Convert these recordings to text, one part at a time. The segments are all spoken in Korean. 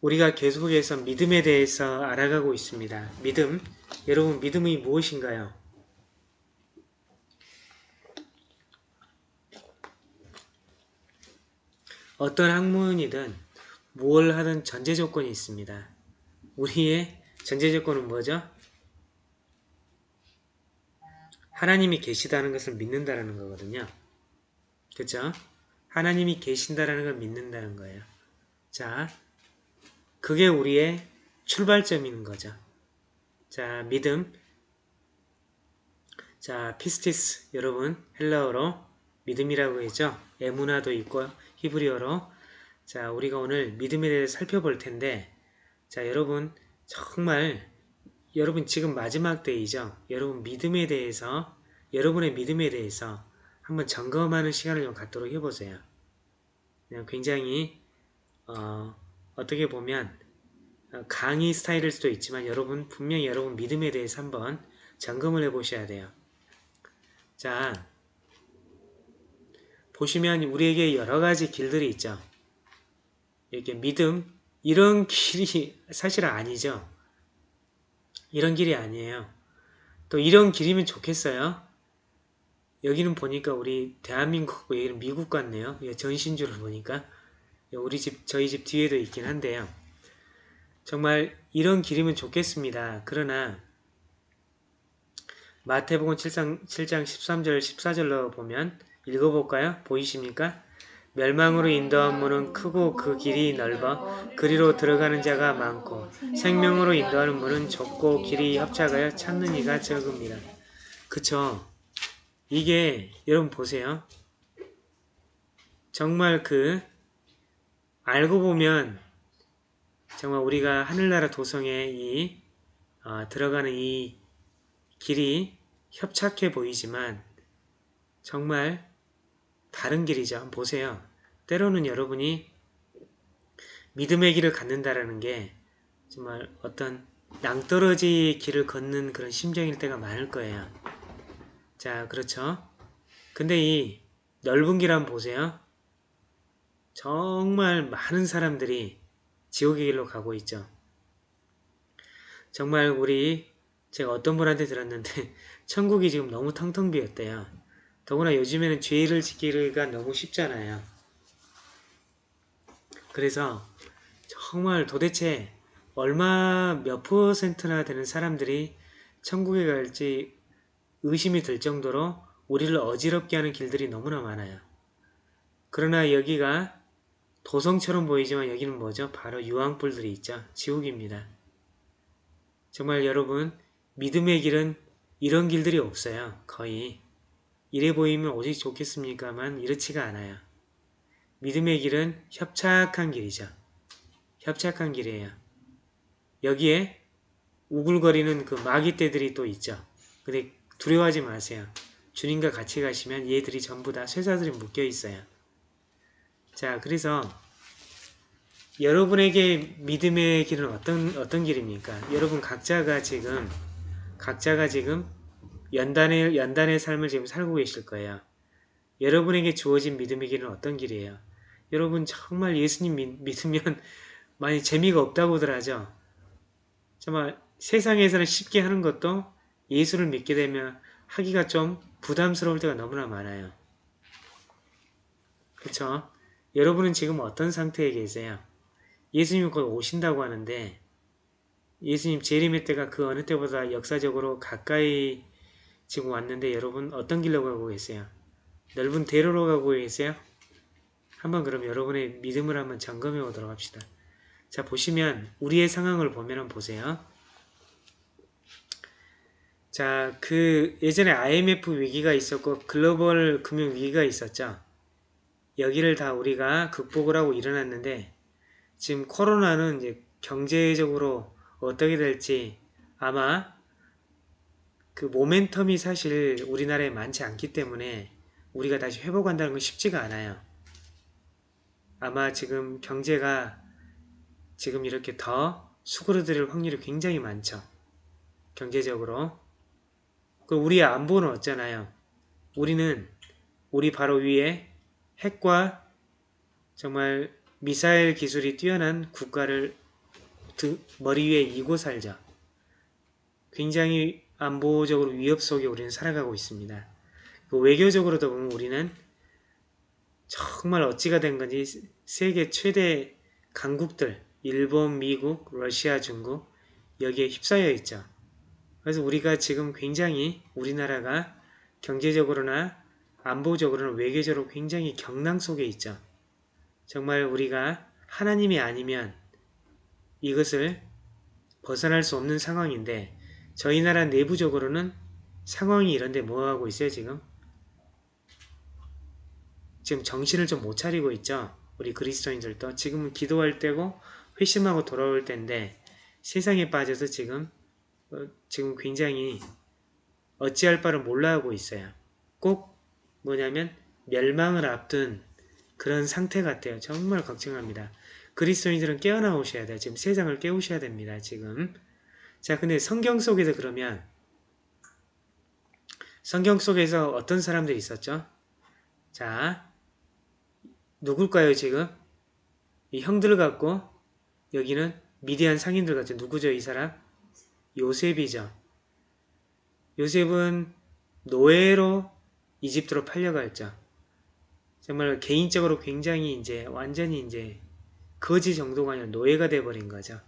우리가 계속해서 믿음에 대해서 알아가고 있습니다. 믿음. 여러분 믿음이 무엇인가요? 어떤 학문이든 무엇을 하든 전제 조건이 있습니다. 우리의 전제 조건은 뭐죠? 하나님이 계시다는 것을 믿는다는 거거든요. 그렇죠? 하나님이 계신다라는 걸 믿는다는 거예요. 자, 그게 우리의 출발점인 거죠. 자, 믿음. 자, πίστις 여러분 헬라어로 믿음이라고 했죠. אמונה도 있고 히브리어로 자, 우리가 오늘 믿음에 대해서 살펴볼 텐데 자, 여러분 정말 여러분 지금 마지막 때이죠. 여러분 믿음에 대해서 여러분의 믿음에 대해서 한번 점검하는 시간을 좀 갖도록 해보세요. 굉장히 어, 어떻게 보면 강의 스타일일 수도 있지만 여러분 분명히 여러분 믿음에 대해서 한번 점검을 해 보셔야 돼요. 자 보시면 우리에게 여러가지 길들이 있죠. 이렇게 믿음 이런 길이 사실 아니죠. 이런 길이 아니에요. 또 이런 길이면 좋겠어요. 여기는 보니까 우리 대한민국 여기는 미국 같네요. 전신주를 보니까 우리 집 저희 집 뒤에도 있긴 한데요. 정말 이런 길이면 좋겠습니다. 그러나 마태복음 7장, 7장 13절 14절로 보면 읽어볼까요? 보이십니까? 멸망으로 인도한 문은 크고 그 길이 넓어 그리로 들어가는 자가 많고 생명으로 인도하는 문은 좁고 길이 협착하여 찾는 이가 적습니다. 그쵸? 이게 여러분 보세요. 정말 그 알고 보면 정말 우리가 하늘나라 도성에 이 어, 들어가는 이 길이 협착해 보이지만 정말 다른 길이죠. 한번 보세요. 때로는 여러분이 믿음의 길을 갖는다라는 게 정말 어떤 낭떠러지 길을 걷는 그런 심정일 때가 많을 거예요. 자, 그렇죠. 근데 이 넓은 길 한번 보세요. 정말 많은 사람들이 지옥의 길로 가고 있죠. 정말 우리 제가 어떤 분한테 들었는데 천국이 지금 너무 텅텅 비었대요. 더구나 요즘에는 죄를 지키기가 너무 쉽잖아요. 그래서 정말 도대체 얼마 몇 퍼센트나 되는 사람들이 천국에 갈지 의심이 들 정도로 우리를 어지럽게 하는 길들이 너무나 많아요. 그러나 여기가 도성처럼 보이지만 여기는 뭐죠? 바로 유황불들이 있죠. 지옥입니다. 정말 여러분 믿음의 길은 이런 길들이 없어요. 거의. 이래 보이면 오직 좋겠습니까만 이렇지가 않아요. 믿음의 길은 협착한 길이죠. 협착한 길이에요. 여기에 우글거리는 그 마귀떼들이 또 있죠. 근데 두려워하지 마세요. 주님과 같이 가시면 얘들이 전부 다 쇠사슬이 묶여 있어요. 자, 그래서 여러분에게 믿음의 길은 어떤 어떤 길입니까? 여러분 각자가 지금 각자가 지금 연단의 연단의 삶을 지금 살고 계실 거예요. 여러분에게 주어진 믿음의 길은 어떤 길이에요? 여러분 정말 예수님 믿, 믿으면 많이 재미가 없다고들 하죠. 정말 세상에서는 쉽게 하는 것도 예수를 믿게 되면 하기가 좀 부담스러울 때가 너무나 많아요. 그쵸? 여러분은 지금 어떤 상태에 계세요? 예수님 곧 오신다고 하는데 예수님 재림의 때가 그 어느 때보다 역사적으로 가까이 지금 왔는데 여러분 어떤 길로 가고 계세요? 넓은 대로로 가고 계세요? 한번 그럼 여러분의 믿음을 한번 점검해 보도록 합시다. 자 보시면 우리의 상황을 보면 보세요. 자, 그 예전에 IMF 위기가 있었고 글로벌 금융 위기가 있었죠. 여기를 다 우리가 극복을 하고 일어났는데 지금 코로나는 이제 경제적으로 어떻게 될지 아마 그 모멘텀이 사실 우리나라에 많지 않기 때문에 우리가 다시 회복한다는 건 쉽지가 않아요. 아마 지금 경제가 지금 이렇게 더 수그러들 확률이 굉장히 많죠. 경제적으로. 그 우리의 안보는 어쩌나요? 우리는 우리 바로 위에 핵과 정말 미사일 기술이 뛰어난 국가를 등, 머리 위에 이고 살죠. 굉장히 안보적으로 위협 속에 우리는 살아가고 있습니다. 그 외교적으로도 보면 우리는 정말 어찌가 된 건지 세계 최대 강국들 일본, 미국, 러시아, 중국 여기에 휩싸여 있죠. 그래서 우리가 지금 굉장히 우리나라가 경제적으로나 안보적으로나 외교적으로 굉장히 경랑 속에 있죠. 정말 우리가 하나님이 아니면 이것을 벗어날 수 없는 상황인데 저희 나라 내부적으로는 상황이 이런데 뭐하고 있어요 지금? 지금 정신을 좀 못 차리고 있죠. 우리 그리스도인들도 지금은 기도할 때고 회심하고 돌아올 때인데 세상에 빠져서 지금 어, 지금 굉장히 어찌할 바를 몰라 하고 있어요. 꼭 뭐냐면 멸망을 앞둔 그런 상태 같아요. 정말 걱정합니다. 그리스도인들은 깨어나오셔야 돼요. 지금 세상을 깨우셔야 됩니다. 지금 자 근데 성경 속에서 그러면 성경 속에서 어떤 사람들이 있었죠? 자 누굴까요 지금? 이 형들을 갖고 여기는 미디안 상인들 같죠. 누구죠 이 사람? 요셉이죠. 요셉은 노예로 이집트로 팔려갔죠. 정말 개인적으로 굉장히 이제 완전히 이제 거지 정도가 아니라 노예가 돼버린 거죠.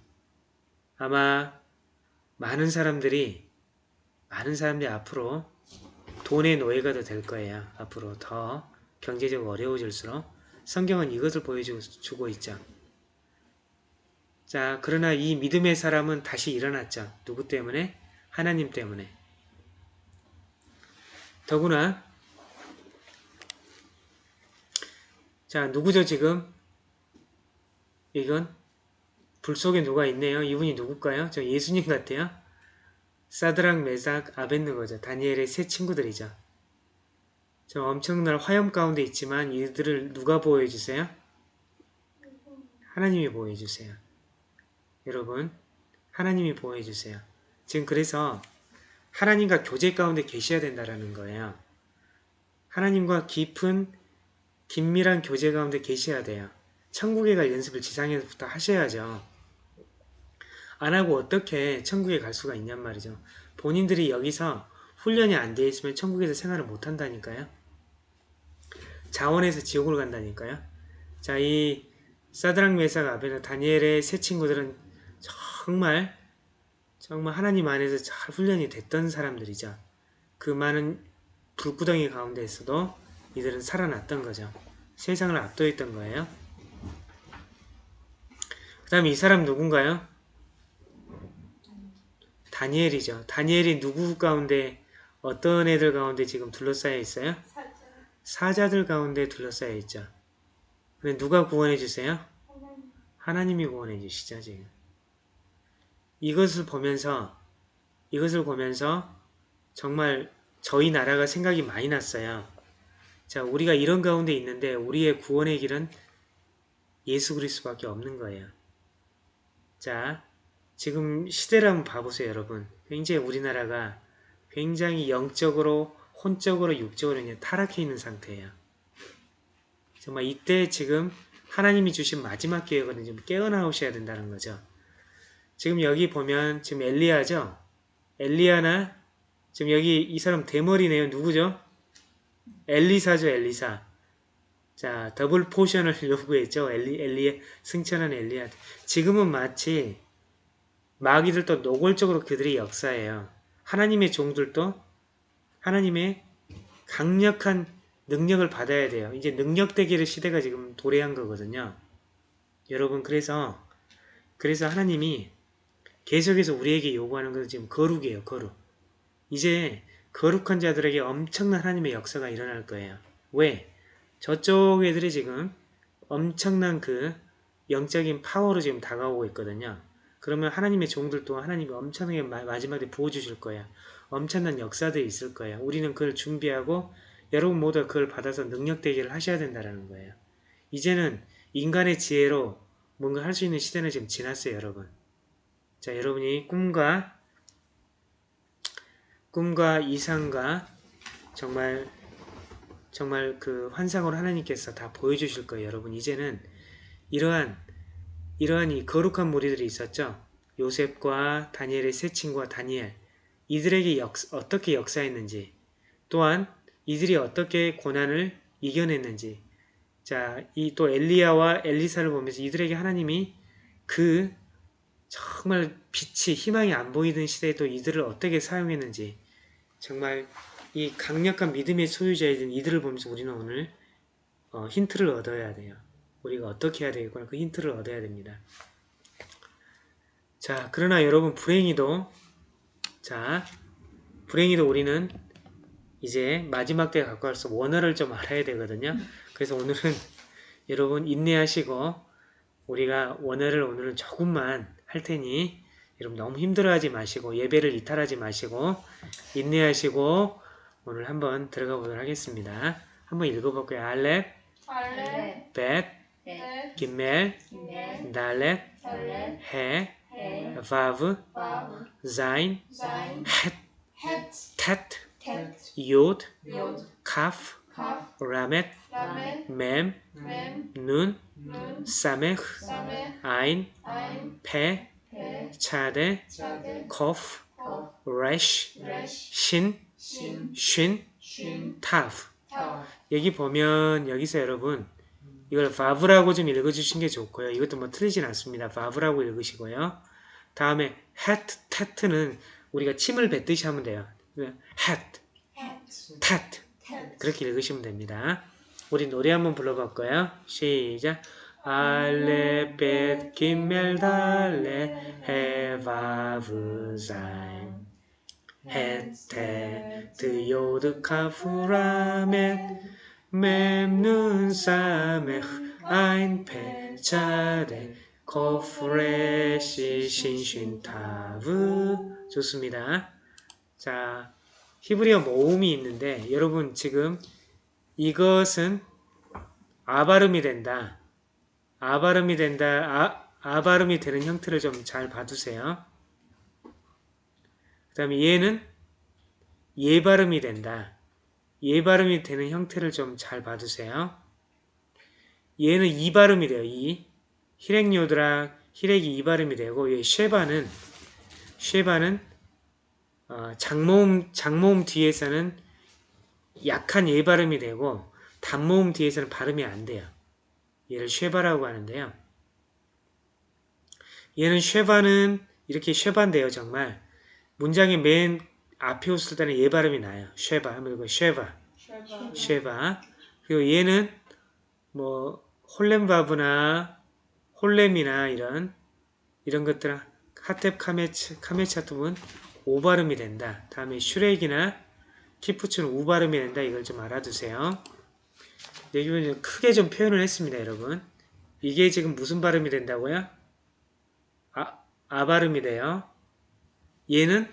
아마 많은 사람들이 많은 사람들이 앞으로 돈의 노예가 더 될 거예요. 앞으로 더 경제적으로 어려워질수록 성경은 이것을 보여주고 있죠. 자, 그러나 이 믿음의 사람은 다시 일어났죠. 누구 때문에? 하나님 때문에. 더구나 자, 누구죠 지금? 이건 불 속에 누가 있네요. 이분이 누굴까요? 저 예수님 같아요. 사드랑 메삭 아벤느거죠. 다니엘의 세 친구들이죠. 저 엄청난 화염 가운데 있지만 이들을 누가 보호해주세요? 하나님이 보호해주세요. 여러분 하나님이 보호해주세요. 지금 그래서 하나님과 교제 가운데 계셔야 된다는 거예요. 하나님과 깊은 긴밀한 교제 가운데 계셔야 돼요. 천국에 갈 연습을 지상에서부터 하셔야죠. 안 하고 어떻게 천국에 갈 수가 있냔 말이죠. 본인들이 여기서 훈련이 안 되어 있으면 천국에서 생활을 못 한다니까요. 자원에서 지옥을 간다니까요. 자, 이 사드랑 메삭 아베나 다니엘의 세 친구들은 정말 정말 하나님 안에서 잘 훈련이 됐던 사람들이죠. 그 많은 불구덩이 가운데에서도 이들은 살아났던 거죠. 세상을 압도했던 거예요. 그 다음에 이 사람 누군가요? 다니엘이죠. 다니엘이 누구 가운데 어떤 애들 가운데 지금 둘러싸여 있어요? 사자들 가운데 둘러싸여 있죠. 근데 누가 구원해 주세요? 하나님이 구원해 주시죠, 지금. 이것을 보면서 이것을 보면서 정말 저희 나라가 생각이 많이 났어요. 자, 우리가 이런 가운데 있는데 우리의 구원의 길은 예수 그리스도밖에 없는 거예요. 자, 지금 시대를 한번 봐보세요, 여러분. 굉장히 우리나라가 굉장히 영적으로, 혼적으로, 육적으로 그냥 타락해 있는 상태예요. 정말 이때 지금 하나님이 주신 마지막 기회거든요. 좀 깨어나오셔야 된다는 거죠. 지금 여기 보면 지금 엘리야죠? 엘리야나 지금 여기 이 사람 대머리네요. 누구죠? 엘리사죠, 엘리사. 자, double portion을 요구했죠. 엘리, 엘리의 승천한 엘리야. 지금은 마치 마귀들도 노골적으로 그들의 역사예요. 하나님의 종들도 하나님의 강력한 능력을 받아야 돼요. 이제 능력 대결의 시대가 지금 도래한 거거든요. 여러분 그래서 그래서 하나님이 계속해서 우리에게 요구하는 것은 지금 거룩이에요. 거룩. 이제 거룩한 자들에게 엄청난 하나님의 역사가 일어날 거예요. 왜? 저쪽 애들이 지금 엄청난 그 영적인 파워로 지금 다가오고 있거든요. 그러면 하나님의 종들도 하나님이 엄청나게 마지막에 부어주실 거야. 엄청난 역사들이 있을 거야. 우리는 그걸 준비하고 여러분 모두 그걸 받아서 능력되기를 하셔야 된다는 거예요. 이제는 인간의 지혜로 뭔가 할 수 있는 시대는 지금 지났어요, 여러분. 자, 여러분이 꿈과 꿈과 이상과 정말 정말 그 환상으로 하나님께서 다 보여주실 거예요. 여러분 이제는 이러한 이러한 이 거룩한 무리들이 있었죠. 요셉과 다니엘의 세 친구와 다니엘 이들에게 역, 어떻게 역사했는지 또한 이들이 어떻게 고난을 이겨냈는지 자, 이 또 엘리야와 엘리사를 보면서 이들에게 하나님이 그 정말 빛이 희망이 안 보이던 시대에 또 이들을 어떻게 사용했는지 정말 이 강력한 믿음의 소유자이던 이들을 보면서 우리는 오늘 어, 힌트를 얻어야 돼요. 우리가 어떻게 해야 되겠구나 그 힌트를 얻어야 됩니다. 자, 그러나 여러분 불행히도 자, 불행히도 우리는 이제 마지막 때에 갖고 갈수 원어를 좀 알아야 되거든요. 그래서 오늘은 여러분 인내하시고 우리가 원어를 오늘은 조금만 할 테니 여러분 너무 힘들어하지 마시고 예배를 이탈하지 마시고 인내하시고 오늘 한번 들어가 보도록 하겠습니다. 한번 읽어볼게요. 알렙, 알레, 벳, 벳, 기멜, 달렛, 해, 해, 바브, 자인, 헷, 헷, 요드, 카프, 라멧, 맴, 렘, 눈, 눈, 사메흐, 사메, 아인, 페, 차데, 코프, 코, 레쉬, 신, 신, 쉰, 쉰, 타프. 타, 여기 보면 여기서 여러분 이걸 바브라고 좀 읽어주신 게 좋고요. 이것도 뭐 틀리진 않습니다. 바브라고 읽으시고요. 다음에 hat, tat는 우리가 침을 뱉듯이 하면 돼요. 헷, 헷, 텟, 텟, 그렇게 읽으시면 됩니다. 우리 노래 한번 불러볼까요? 시작. 알레 벳 기멜 달레 헤바브 자인 헤테 드요드 카프라멘 맴눈 사메흐 아인 페차데 코프레시 신신타브 좋습니다. 자 히브리어 모음이 있는데 여러분 지금 이것은 아발음이 된다. 아발음이 된다. 아, 아발음이 되는 형태를 좀 잘 봐두세요. 그 다음에 얘는 예발음이 된다. 예발음이 되는 형태를 좀 잘 봐두세요. 얘는 이발음이 돼요. 이 히렉요드랑 히렉이 이발음이 되고 얘 쉐바는 쉐바는 어, 장모음 장모음 뒤에서는 약한 예 발음이 되고 단모음 뒤에서는 발음이 안 돼요. 얘를 쉐바라고 하는데요. 얘는 쉐바는 이렇게 쉐바인데요, 정말 문장의 맨 앞에 있을 때는 예 발음이 나요. 쉐바 하면 이거 쉐바, 쉐바. 그리고 얘는 뭐 홀렘바브나 홀렘이나 이런 이런 것들 하텝 카메츠 카메차툼은 오 발음이 된다. 다음에 슈렉이나 키푸츠는 우 발음이 된다. 이걸 좀 알아두세요. 여기 보면 크게 좀 표현을 했습니다, 여러분. 이게 지금 무슨 발음이 된다고요? 아, 아 발음이 돼요. 얘는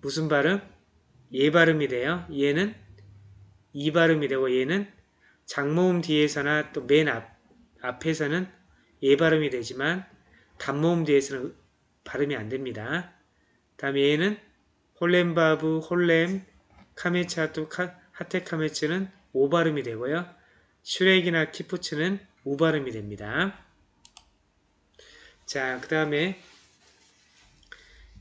무슨 발음? 예 발음이 돼요. 얘는 이 발음이 되고 얘는 장모음 뒤에서나 또 맨 앞, 앞에서는 예 발음이 되지만 단모음 뒤에서는 발음이 안 됩니다. 다음에 얘는 홀렘바브, 홀렘, 카메츠 하투프 카메츠는 오 발음이 되고요. 슈렉이나 키부츠는 우 발음이 됩니다. 자, 그 다음에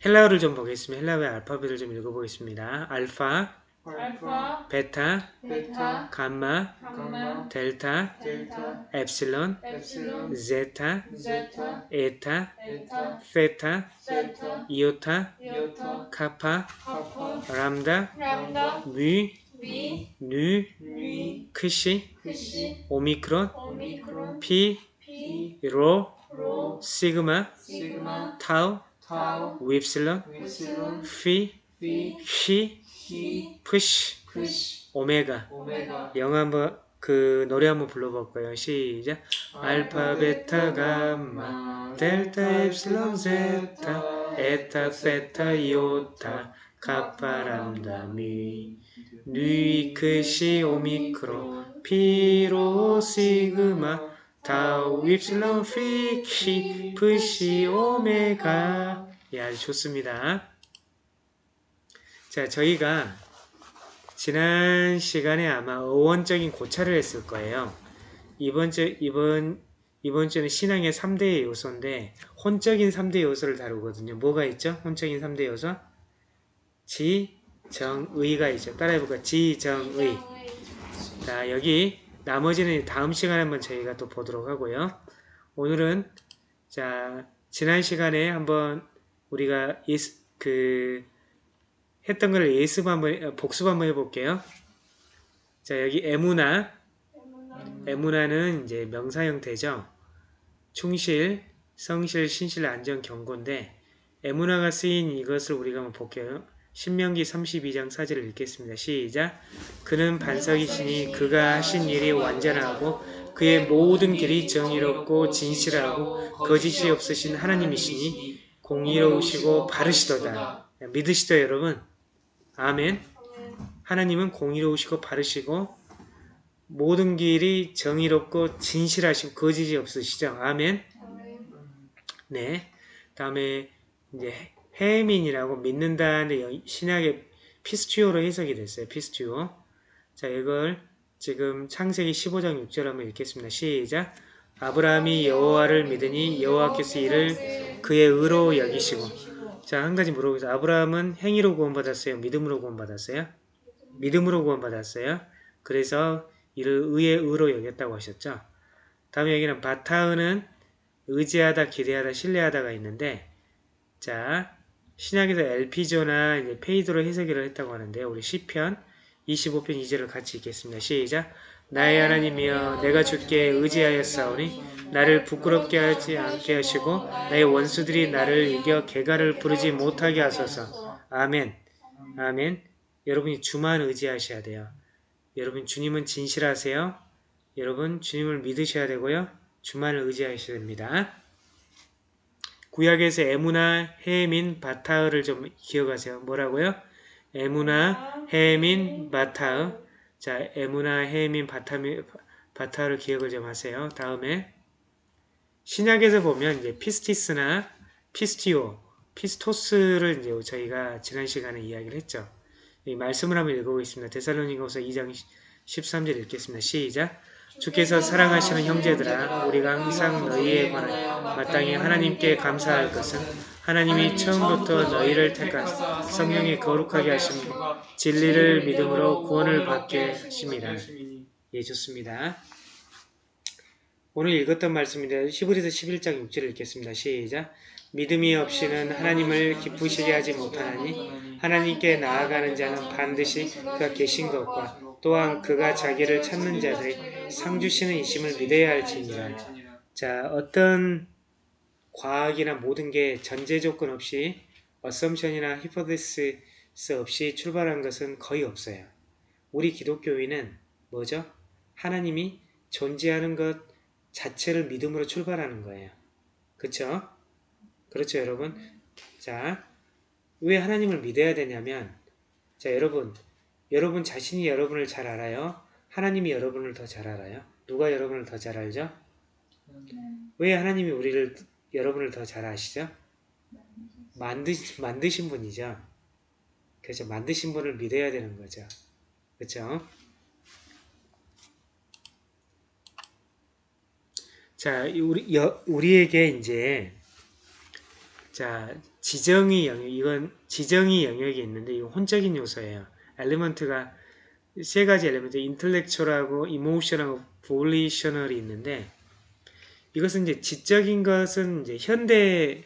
헬라어를 좀 보겠습니다. 헬라어의 알파벳을 좀 읽어보겠습니다. 알파, 알파, 베타, 베타, 감마, 감마, 델타, 델타, 엡실론, 엡실론, 제타, 제타, 에타, 에타, 세타, 세타, 이오타, 이오타, 카파, 카파, 람다, 람다, 뮤, 뮤, 누, 누, 크시, 크시, 오미크론, 오미크론, 피, 피, 로, 로, 시그마, 시그마, 타우, 타우, 윕실론, 윕실론, 피, 피, 히, 히, 프시, 프시, 오메가. 오메가, 영어 한번 그 노래 한번 불러볼 거예요. 시작. 알파, 베타, 감마, 델타, 엡실론, 제타, 에타, 세타, 이오타, 카파, 람다, 뮤, 누, 크시, 오미크론, 피, 로, 시그마, 타우, 피, 히, 프시, 오메가. 예, 아주 좋습니다. 자, 저희가 지난 시간에 아마 어원적인 고찰을 했을 거예요. 이번 주, 이번 이번 주는 신앙의 3대 요소인데 혼적인 3대 요소를 다루거든요. 뭐가 있죠? 혼적인 3대 요소? 지, 정, 의가 있죠. 따라해볼까? 지, 정, 의. 자, 여기 나머지는 다음 시간에 한번 저희가 또 보도록 하고요. 오늘은 자, 지난 시간에 한번 우리가 그 했던 걸 예습 한번 어, 복습 한번 해볼게요. 자, 여기 에무나 에무나는 이제 명사 형태죠. 충실, 성실, 신실, 안전, 경고인데 에무나가 쓰인 이것을 우리가 한번 볼게요. 신명기 32장 4절을 읽겠습니다. 시작. 그는 반석이시니 그가 하신 일이 완전하고 그의 모든 길이 정의롭고 진실하고 거짓이 없으신 하나님이시니 공의로우시고 바르시도다. 믿으시죠 여러분? 아멘. 하나님은 공의로우시고 바르시고 모든 길이 정의롭고 진실하시고 거짓이 없으시죠. 아멘. 네. 다음에 이제 해민이라고 믿는다는 영- 신약의 피스튜오로 해석이 됐어요. 피스튜오. 자, 이걸 지금 창세기 15장 6절 한번 읽겠습니다. 시작. 아브라함이 여호와를 믿으니 여호와께서 이를 그의 의로 여기시고. 자, 한 가지 물어보세요. 아브라함은 행위로 구원받았어요? 믿음으로 구원받았어요? 믿음으로 구원받았어요. 그래서 이를 의의 의로 여겼다고 하셨죠. 다음에 여기는 바타흐는 의지하다, 기대하다, 신뢰하다가 있는데 자 신약에서 엘피조나 이제 페이드로 해석을 했다고 하는데 우리 시편 25편 2절을 같이 읽겠습니다. 시작 나의 하나님이여 내가 주께 의지하였사오니 나를 부끄럽게 하지 않게 하시고 나의 원수들이 나를 이겨 개가를 부르지 못하게 하소서. 아멘. 아멘. 여러분이 주만 의지하셔야 돼요. 여러분 주님은 진실하세요. 여러분 주님을 믿으셔야 되고요. 주만을 의지하셔야 됩니다. 구약에서 에무나, 헤민, 바타흐를 좀 기억하세요. 뭐라고요? אמונה, האמין, בטח. 자, אמונה, האמין, 바타미, בטח를 기억을 좀 하세요. 다음에 신약에서 보면 이제 πίστις나 πιστεύω, πιστός를 이제 저희가 지난 시간에 이야기를 했죠. 이 말씀을 한번 읽어보겠습니다. 데살로니가서 2장 13절 읽겠습니다. 시작. 주께서 사랑하시는 형제들아 우리가 항상 너희에 관하여 마땅히 하나님께 감사할 것은 하나님이 처음부터 너희를 택하사 성령에 거룩하게 하신 진리를 믿음으로 구원을 받게 하심이라. 예, 좋습니다. 오늘 읽었던 말씀인데 히브리서 11장 6절을 읽겠습니다. 시작. 믿음이 없이는 하나님을 기쁘시게 하지 못하나니 하나님께 나아가는 자는 반드시 그가 계신 것과 또한 그가 자기를 찾는 자들이 상 주시는 이심을 믿어야 할지니라. 자, 어떤 과학이나 모든 게 전제 조건 없이 어썸션이나 히포데시스 없이 출발한 것은 거의 없어요. 우리 기독교인은 뭐죠? 하나님이 존재하는 것 자체를 믿음으로 출발하는 거예요. 그쵸? 그렇죠, 여러분? 자, 왜 하나님을 믿어야 되냐면, 자, 여러분, 여러분 자신이 여러분을 잘 알아요? 하나님이 여러분을 더 잘 알아요? 누가 여러분을 더 잘 알죠? 왜 하나님이 우리를 여러분을 더 잘 아시죠? 만드 만드신 분이죠. 그렇죠. 만드신 분을 믿어야 되는 거죠. 그렇죠? 자, 이 우리 여, 우리에게 이제 자 지정의 영역 이건 지정의 영역이 있는데 이거 혼적인 요소예요. element가 세 가지 element, intellectual하고 emotional하고 volitional이 있는데 이것은 이제 지적인 것은 이제 현대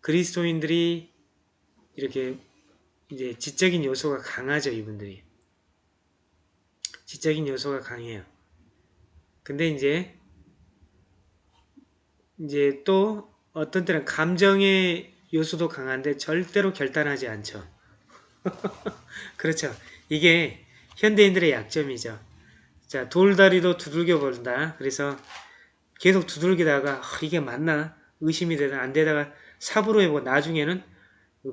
그리스도인들이 이렇게 이제 지적인 요소가 강하죠 이분들이 지적인 요소가 강해요. 근데 이제 이제 또 어떤 때는 감정의 요소도 강한데 절대로 결단하지 않죠. 그렇죠. 이게 현대인들의 약점이죠. 자, 돌다리도 두들겨 본다. 그래서 계속 두들기다가 아, 이게 맞나? 의심이 되다 안 되다가 삽으로 해보고 나중에는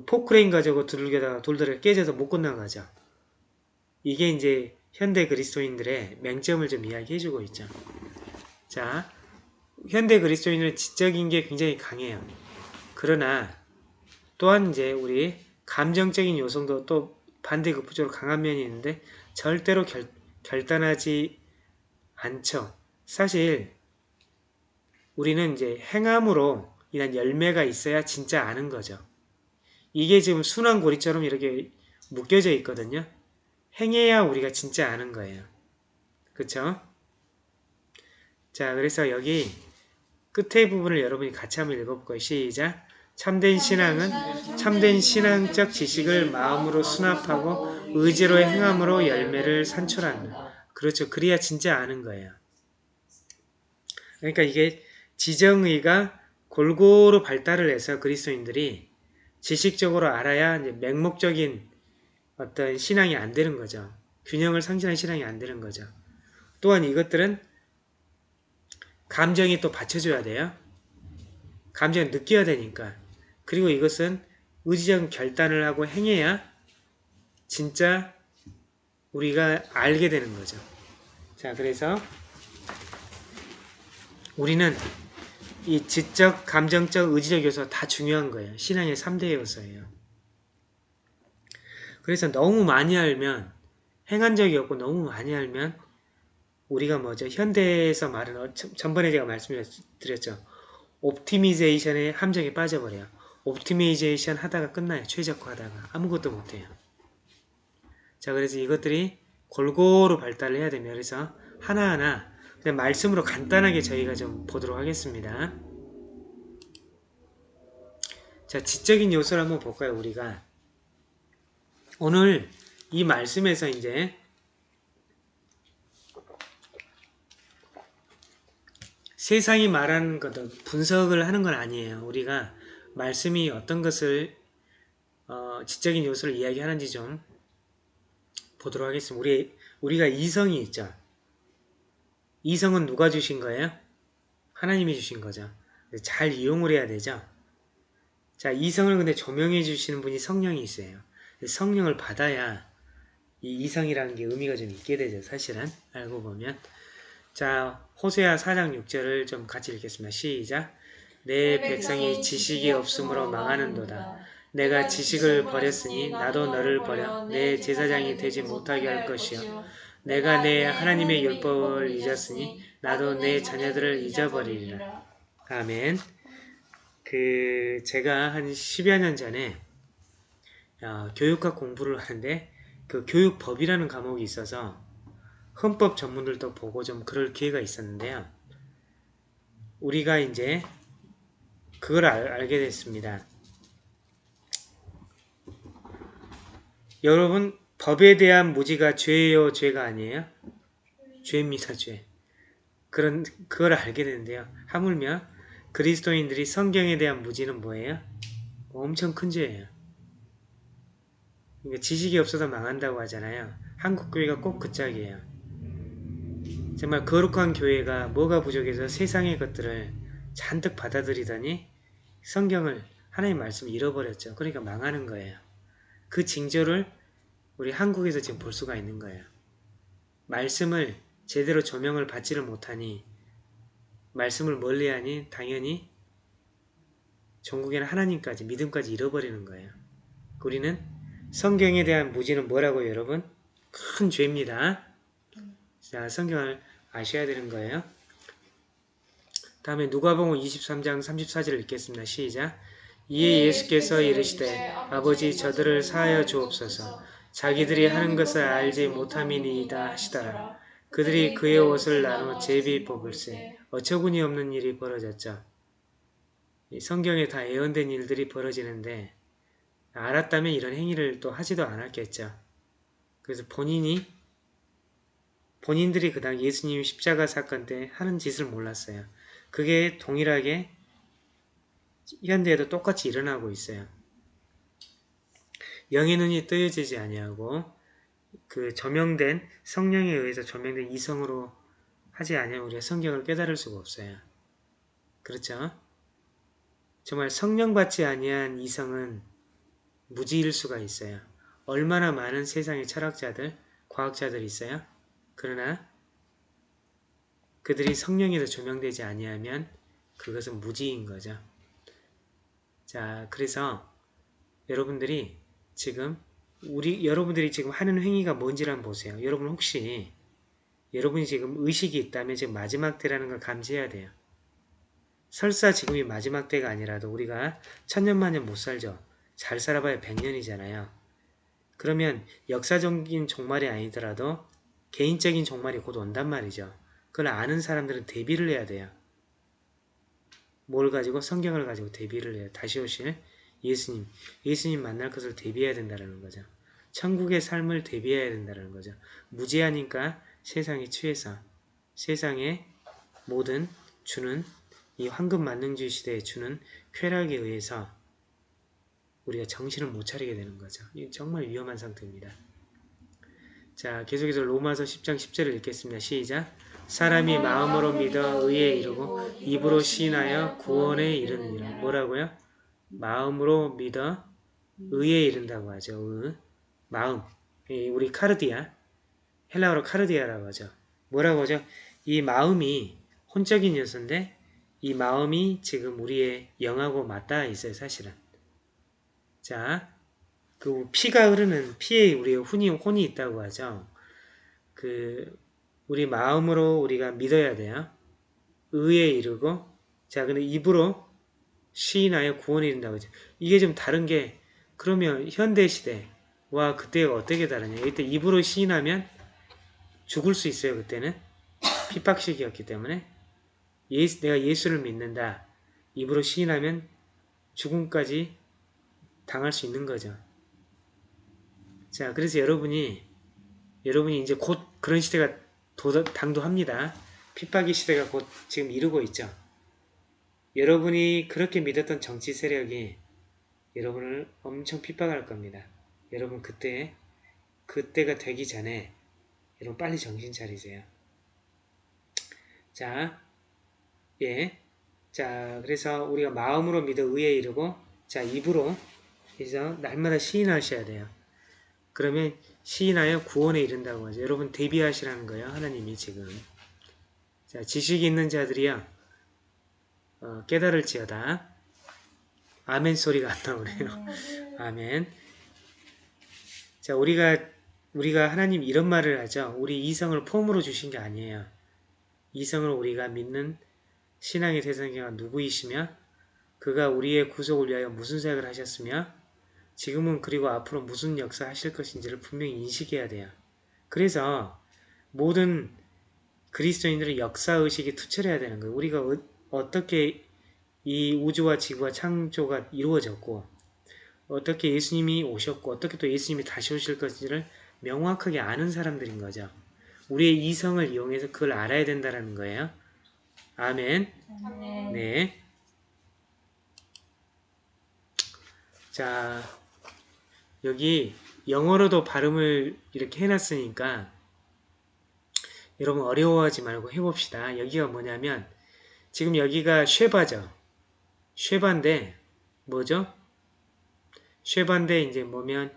포크레인 가지고 두들겨다가 돌다리가 깨져서 못 건너가죠. 이게 이제 현대 그리스도인들의 맹점을 좀 이야기해주고 있죠. 자, 현대 그리스도인은 지적인 게 굉장히 강해요. 그러나 또한 이제 우리 감정적인 요소도 또 반대 극부적으로 강한 면이 있는데 절대로 결, 결단하지 않죠. 사실 우리는 이제 행함으로 인한 열매가 있어야 진짜 아는 거죠. 이게 지금 순환고리처럼 이렇게 묶여져 있거든요. 행해야 우리가 진짜 아는 거예요. 그쵸? 자, 그래서 여기 끝에 부분을 여러분이 같이 한번 읽어볼 거예요. 시작! 참된 신앙은 참된 신앙적 지식을 마음으로 수납하고 의지로 행함으로 열매를 산출한다. 그렇죠. 그래야 진짜 아는 거예요. 그러니까 이게 지정의가 골고루 발달을 해서 그리스도인들이 지식적으로 알아야 맹목적인 어떤 신앙이 안 되는 거죠. 균형을 상실한 신앙이 안 되는 거죠. 또한 이것들은 감정이 또 받쳐줘야 돼요. 감정을 느껴야 되니까. 그리고 이것은 의지적 결단을 하고 행해야 진짜 우리가 알게 되는 거죠. 자, 그래서 우리는 이 지적, 감정적, 의지적 요소 다 중요한 거예요. 신앙의 3대 요소예요. 그래서 너무 많이 알면 행한 적이 없고 너무 많이 알면 우리가 뭐죠? 현대에서 말하는 어, 전- 전번에 제가 말씀드렸죠. 옵티미제이션의 함정에 빠져버려요. 옵티미제이션 하다가 끝나요. 최적화하다가 아무것도 못해요. 자 그래서 이것들이 골고루 발달을 해야 됩니다. 그래서 하나하나 그냥 말씀으로 간단하게 저희가 좀 보도록 하겠습니다. 자 지적인 요소를 한번 볼까요? 우리가 오늘 이 말씀에서 이제 세상이 말하는 것도 분석을 하는 건 아니에요. 우리가 말씀이 어떤 것을 어, 지적인 요소를 이야기하는지 좀 보도록 하겠습니다. 우리 우리가 이성이 있죠. 이성은 누가 주신 거예요? 하나님이 주신 거죠. 잘 이용을 해야 되죠. 자, 이성을 근데 조명해 주시는 분이 성령이 있어요. 성령을 받아야 이 이성이라는 게 의미가 좀 있게 되죠. 사실은 알고 보면. 자, 호세아 4장 6절을 좀 같이 읽겠습니다. 시작. 내 백성이 지식이 없으므로 망하는도다. 내가 지식을 버렸으니 나도 너를 버려 내 제사장이 되지 못하게 할 것이요. 내가 내 하나님의 율법을 잊었으니 나도 내 자녀들을 잊어버리리라. 아멘. 그 제가 한 10여 년 전에 어, 교육학 공부를 하는데 그 교육법이라는 과목이 있어서 헌법 전문들도 보고 좀 그럴 기회가 있었는데요. 우리가 이제 그걸 알, 알게 됐습니다. 여러분 법에 대한 무지가 죄예요, 죄가 아니에요? 죄입니다, 죄. 그런 그걸 알게 되는데요. 하물며 그리스도인들이 성경에 대한 무지는 뭐예요? 엄청 큰 죄예요. 그러니까 지식이 없어서 망한다고 하잖아요. 한국 교회가 꼭 그 짝이에요. 정말 거룩한 교회가 뭐가 부족해서 세상의 것들을 잔뜩 받아들이더니 성경을 하나님 말씀을 잃어버렸죠. 그러니까 망하는 거예요. 그 징조를 우리 한국에서 지금 볼 수가 있는 거예요. 말씀을 제대로 조명을 받지를 못하니 말씀을 멀리하니 당연히 전국에는 하나님까지 믿음까지 잃어버리는 거예요. 우리는 성경에 대한 무지는 뭐라고 여러분? 큰 죄입니다. 자, 성경을 아셔야 되는 거예요. 다음에 누가복음 23장 34절을 읽겠습니다. 시작. 이에 예수께서 이르시되 아버지 저들을 사하여 주옵소서 자기들이 하는 것을 알지 못함이니이다 하시더라. 그들이 그의 옷을 나눠 제비 뽑을세 어처구니 없는 일이 벌어졌죠. 이 성경에 다 예언된 일들이 벌어지는데 알았다면 이런 행위를 또 하지도 않았겠죠. 그래서 본인이 본인들이 그당 예수님 십자가 사건 때 하는 짓을 몰랐어요. 그게 동일하게 현대에도 똑같이 일어나고 있어요. 영의 눈이 뜨여지지 아니하고 그 조명된 성령에 의해서 조명된 이성으로 하지 아니하면 우리가 성경을 깨달을 수가 없어요. 그렇죠? 정말 성령 받지 아니한 이성은 무지일 수가 있어요. 얼마나 많은 세상의 철학자들, 과학자들이 있어요. 그러나 그들이 성령에서 조명되지 아니하면 그것은 무지인 거죠. 자, 그래서 여러분들이 지금 우리 여러분들이 지금 하는 행위가 뭔지를 한번 보세요. 여러분 혹시 여러분이 지금 의식이 있다면 지금 마지막 때라는 걸 감지해야 돼요. 설사 지금이 마지막 때가 아니라도 우리가 천년만년 못 살죠. 잘 살아봐야 백년이잖아요. 그러면 역사적인 종말이 아니더라도 개인적인 종말이 곧 온단 말이죠. 그걸 아는 사람들은 대비를 해야 돼요. 뭘 가지고 성경을 가지고 대비를 해요. 다시 오실 예수님, 예수님 만날 것을 대비해야 된다는 거죠. 천국의 삶을 대비해야 된다는 거죠. 무지하니까 세상에 취해서 세상의 모든 주는 이 황금 만능주의 시대에 주는 쾌락에 의해서 우리가 정신을 못 차리게 되는 거죠. 이 정말 위험한 상태입니다. 자, 계속해서 로마서 10장 10절을 읽겠습니다. 시작. 사람이 마음으로 믿어 의에 이르고 입으로 시인하여 구원에 이르느니라. 뭐라고요? 마음으로 믿어 의에 이른다고 하죠. 의. 마음. 이 우리 카르디아. 헬라어로 카르디아라고 하죠. 뭐라고 하죠? 이 마음이 혼적인 요소인데 이 마음이 지금 우리의 영하고 맞닿아 있어요. 사실은. 자, 그 피가 흐르는 피에 우리의 혼이 혼이 있다고 하죠. 그 우리 마음으로 우리가 믿어야 돼요. 의에 이르고 자, 근데 입으로 시인하여 구원에 이른다고 하죠. 이게 좀 다른 게 그러면 현대 시대와 그때가 어떻게 다르냐? 이때 입으로 시인하면 죽을 수 있어요. 그때는 핍박식이었기 때문에 예수, 내가 예수를 믿는다. 입으로 시인하면 죽음까지 당할 수 있는 거죠. 자, 그래서 여러분이 여러분이 이제 곧 그런 시대가 도, 당도합니다. 핍박의 시대가 곧 지금 이루고 있죠. 여러분이 그렇게 믿었던 정치 세력이 여러분을 엄청 핍박할 겁니다. 여러분 그때 그때가 되기 전에 여러분 빨리 정신 차리세요. 자, 예. 자, 그래서 우리가 마음으로 믿어 의에 이르고 자, 입으로 그래서 날마다 시인하셔야 돼요. 그러면 시인하여 구원에 이른다고 하죠. 여러분 대비하시라는 거예요. 하나님이 지금. 자, 지식이 있는 자들이요. 어, 깨달을지어다. 아멘 소리가 안 나오네요. 아멘. 자, 우리가 우리가 하나님 이런 말을 하죠. 우리 이성을 폼으로 주신 게 아니에요. 이성을 우리가 믿는 신앙의 대상자가 누구이시며 그가 우리의 구속을 위하여 무슨 사역을 하셨으며 지금은 그리고 앞으로 무슨 역사 하실 것인지를 분명히 인식해야 돼요. 그래서 모든 그리스도인들의 역사의식이 투철해야 되는 거예요. 우리가 어, 어떻게 이 우주와 지구와 창조가 이루어졌고 어떻게 예수님이 오셨고 어떻게 또 예수님이 다시 오실 것인지를 명확하게 아는 사람들인 거죠. 우리의 이성을 이용해서 그걸 알아야 된다는 거예요. 아멘. 아멘. 네. 자, 여기 영어로도 발음을 이렇게 해놨으니까 여러분 어려워하지 말고 해봅시다. 여기가 뭐냐면 지금 여기가 쉐바죠. 쉐바인데 뭐죠? 쉐바인데 이제 뭐면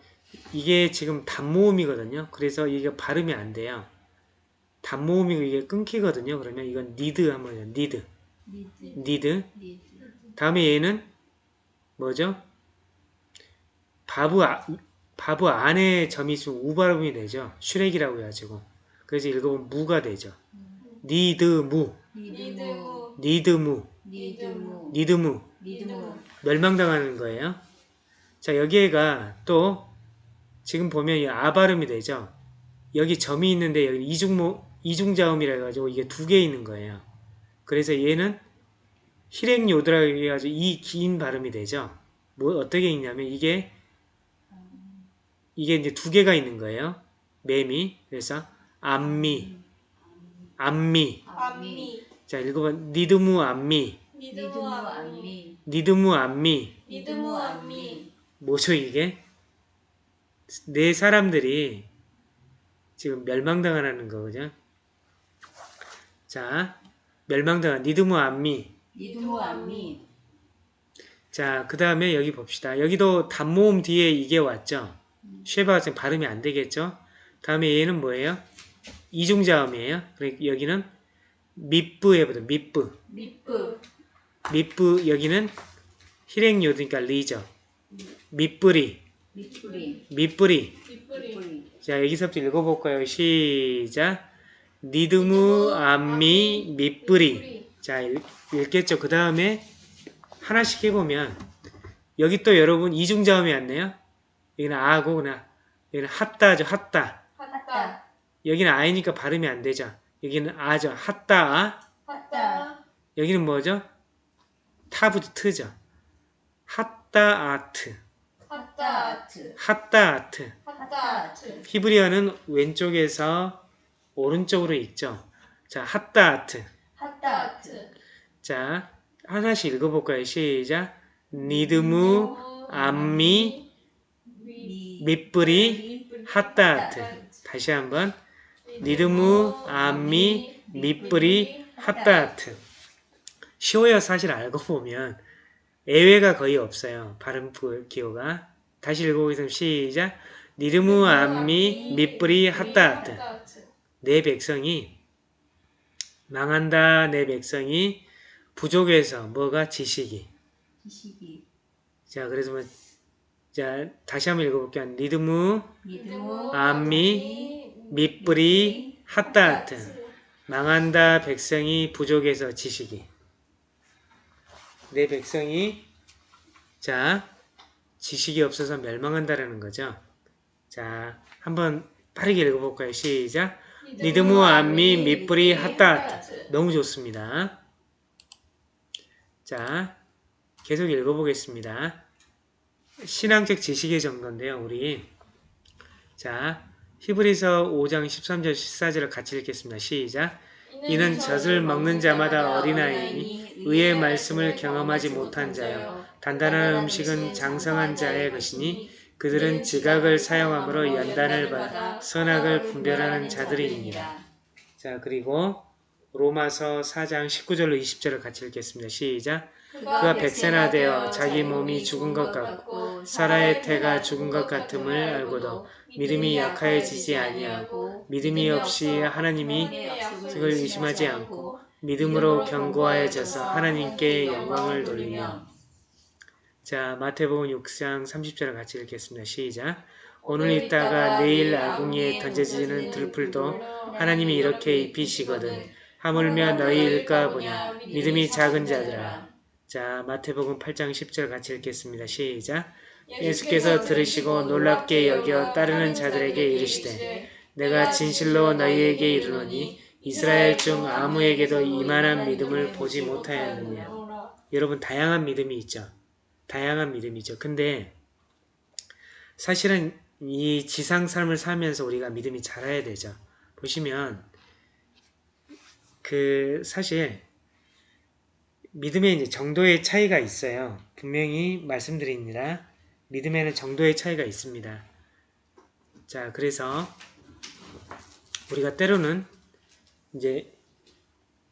이게 지금 단모음이거든요. 그래서 이게 발음이 안 돼요. 단모음이고 이게 끊기거든요. 그러면 이건 니드 한번 해요. 니드. נִד. נִד. נִד. 다음에 얘는 뭐죠? וָו, 아, וָו 안에 점이 있으면 우 발음이 되죠. שׁוּרֶק이라고 해가지고. 그래서 읽어보면 מוּ가 되죠. נִדְמוּ, נִדְמוּ. נִדְמוּ, נִדְמוּ. נִדְמוּ. 멸망당하는 거예요. 자, 여기가 또 지금 보면 이 아 발음이 되죠. 여기 점이 있는데 여기 이중모, 이중자음이라 해가지고 이게 두 개 있는 거예요. 그래서 얘는 חִירִיק יוֹד라고 해가지고 이 긴 발음이 되죠. 뭐 어떻게 읽냐면 이게 이게 이제 두 개가 있는 거예요. 매미 그래서 עַמִּי עַמִּי עַמִּי. 자 읽어봐 נִדְמוּ עַמִּי נִדְמוּ עַמִּי. נִדְמוּ עַמִּי נִדְמוּ עַמִּי. 뭐죠 이게 네 사람들이 지금 멸망당하는 거죠. 자 멸망당한 니드무 암미 니드무 암미. 자, 그 다음에 여기 봅시다. 여기도 단모음 뒤에 이게 왔죠? 쉐바가 지금 발음이 안 되겠죠? 다음에 얘는 뭐예요? 이중자음이에요. 그러니까 여기는 밑부 해보자. 밑부. 밑부. 밑부 여기는 hir행요드니까 리죠. 밑부리. 밑뿌리. 밑부리. 밑뿌리. 자, 여기서부터 읽어볼까요? 시작. 니드무 암미 밑부리. 자, 읽, 읽겠죠. 그 다음에 하나씩 해보면 여기 또 여러분 이중자음이 왔네요. 여기는 아고 그나 여기는 핫다죠. 핫다. 핫다. 여기는 아이니까 발음이 안 되죠. 여기는 아죠. 핫다. 핫다. 여기는 뭐죠? 타부터 트죠. 핫다 아트. 핫다트. 핫다 아트. 핫다트. 히브리어는 왼쪽에서 오른쪽으로 읽죠. 자, 핫다 아트. 핫다트. 자, 하나씩 읽어볼까요? 시작. נִדְמוּ, עַמִּי, מִ. מִבְּלִי, הַדָּעַת. 다시 한번. נִדְמוּ, עַמִּי, מִבְּלִי, הַדָּעַת. 쉬워요. 사실 알고 보면. 예외가 거의 없어요. 발음 부- 기호가. 다시 읽어보겠습니다. 시작. 니드무, 암미, 밑뿌리, 핫다아트. 내 백성이 망한다. 내 백성이 부족해서 뭐가 지식이. 지식이. 자, 그래서 뭐, 자, 다시 한번 읽어볼게요. 니드무. 암미, 밑뿌리, 핫다하트. 망한다 백성이 부족해서 지식이. 내 백성이, 자, 지식이 없어서 멸망한다라는 거죠. 자, 한번 빠르게 읽어볼까요? 시작. 니드무, 암미, 밑뿌리, 핫다하트. 너무 좋습니다. 자, 계속 읽어보겠습니다. 신앙적 지식의 정도인데요, 우리. 자, 히브리서 5장 13절 14절을 같이 읽겠습니다. 시작. 이는 젖을 먹는 자마다 어린아이니 의의 말씀을 경험하지 못한 자요. 단단한 음식은 장성한 자의 것이니 그들은 지각을 사용함으로 연단을 받아 선악을 분별하는 자들이니라. 자, 그리고 로마서 4장 19절로 20절을 같이 읽겠습니다. 시작. 그가 백세나 되어 자기 몸이 죽은 것 같고 사라의 태가 죽은 것 같음을 알고도 믿음이 약하여지지 아니하고 믿음이 없이 하나님이 그걸 의심하지 않고 믿음으로 견고하여져서 하나님께 영광을 돌리며. 자 마태복음 6장 30절을 같이 읽겠습니다. 시작. 오늘 있다가 내일 아궁이에 던져지는 들풀도 하나님이 이렇게 입히시거든. 하물며 너희 일까 보냐? 믿음이 작은 자들아 자, 마태복음 8장 10절 같이 읽겠습니다. 시작. 예수께서 들으시고 놀랍게 여겨 따르는 자들에게 이르시되 내가 진실로 너희에게 이르노니 이스라엘 중 아무에게도 이만한 믿음을 보지 못하였느냐. 여러분 다양한 믿음이 있죠. 다양한 믿음이죠. 근데 사실은 이 지상 삶을 살면서 우리가 믿음이 자라야 되죠. 보시면 그 사실 믿음의 이제 정도의 차이가 있어요. 분명히 말씀드립니다. 믿음에는 정도의 차이가 있습니다. 자, 그래서 우리가 때로는 이제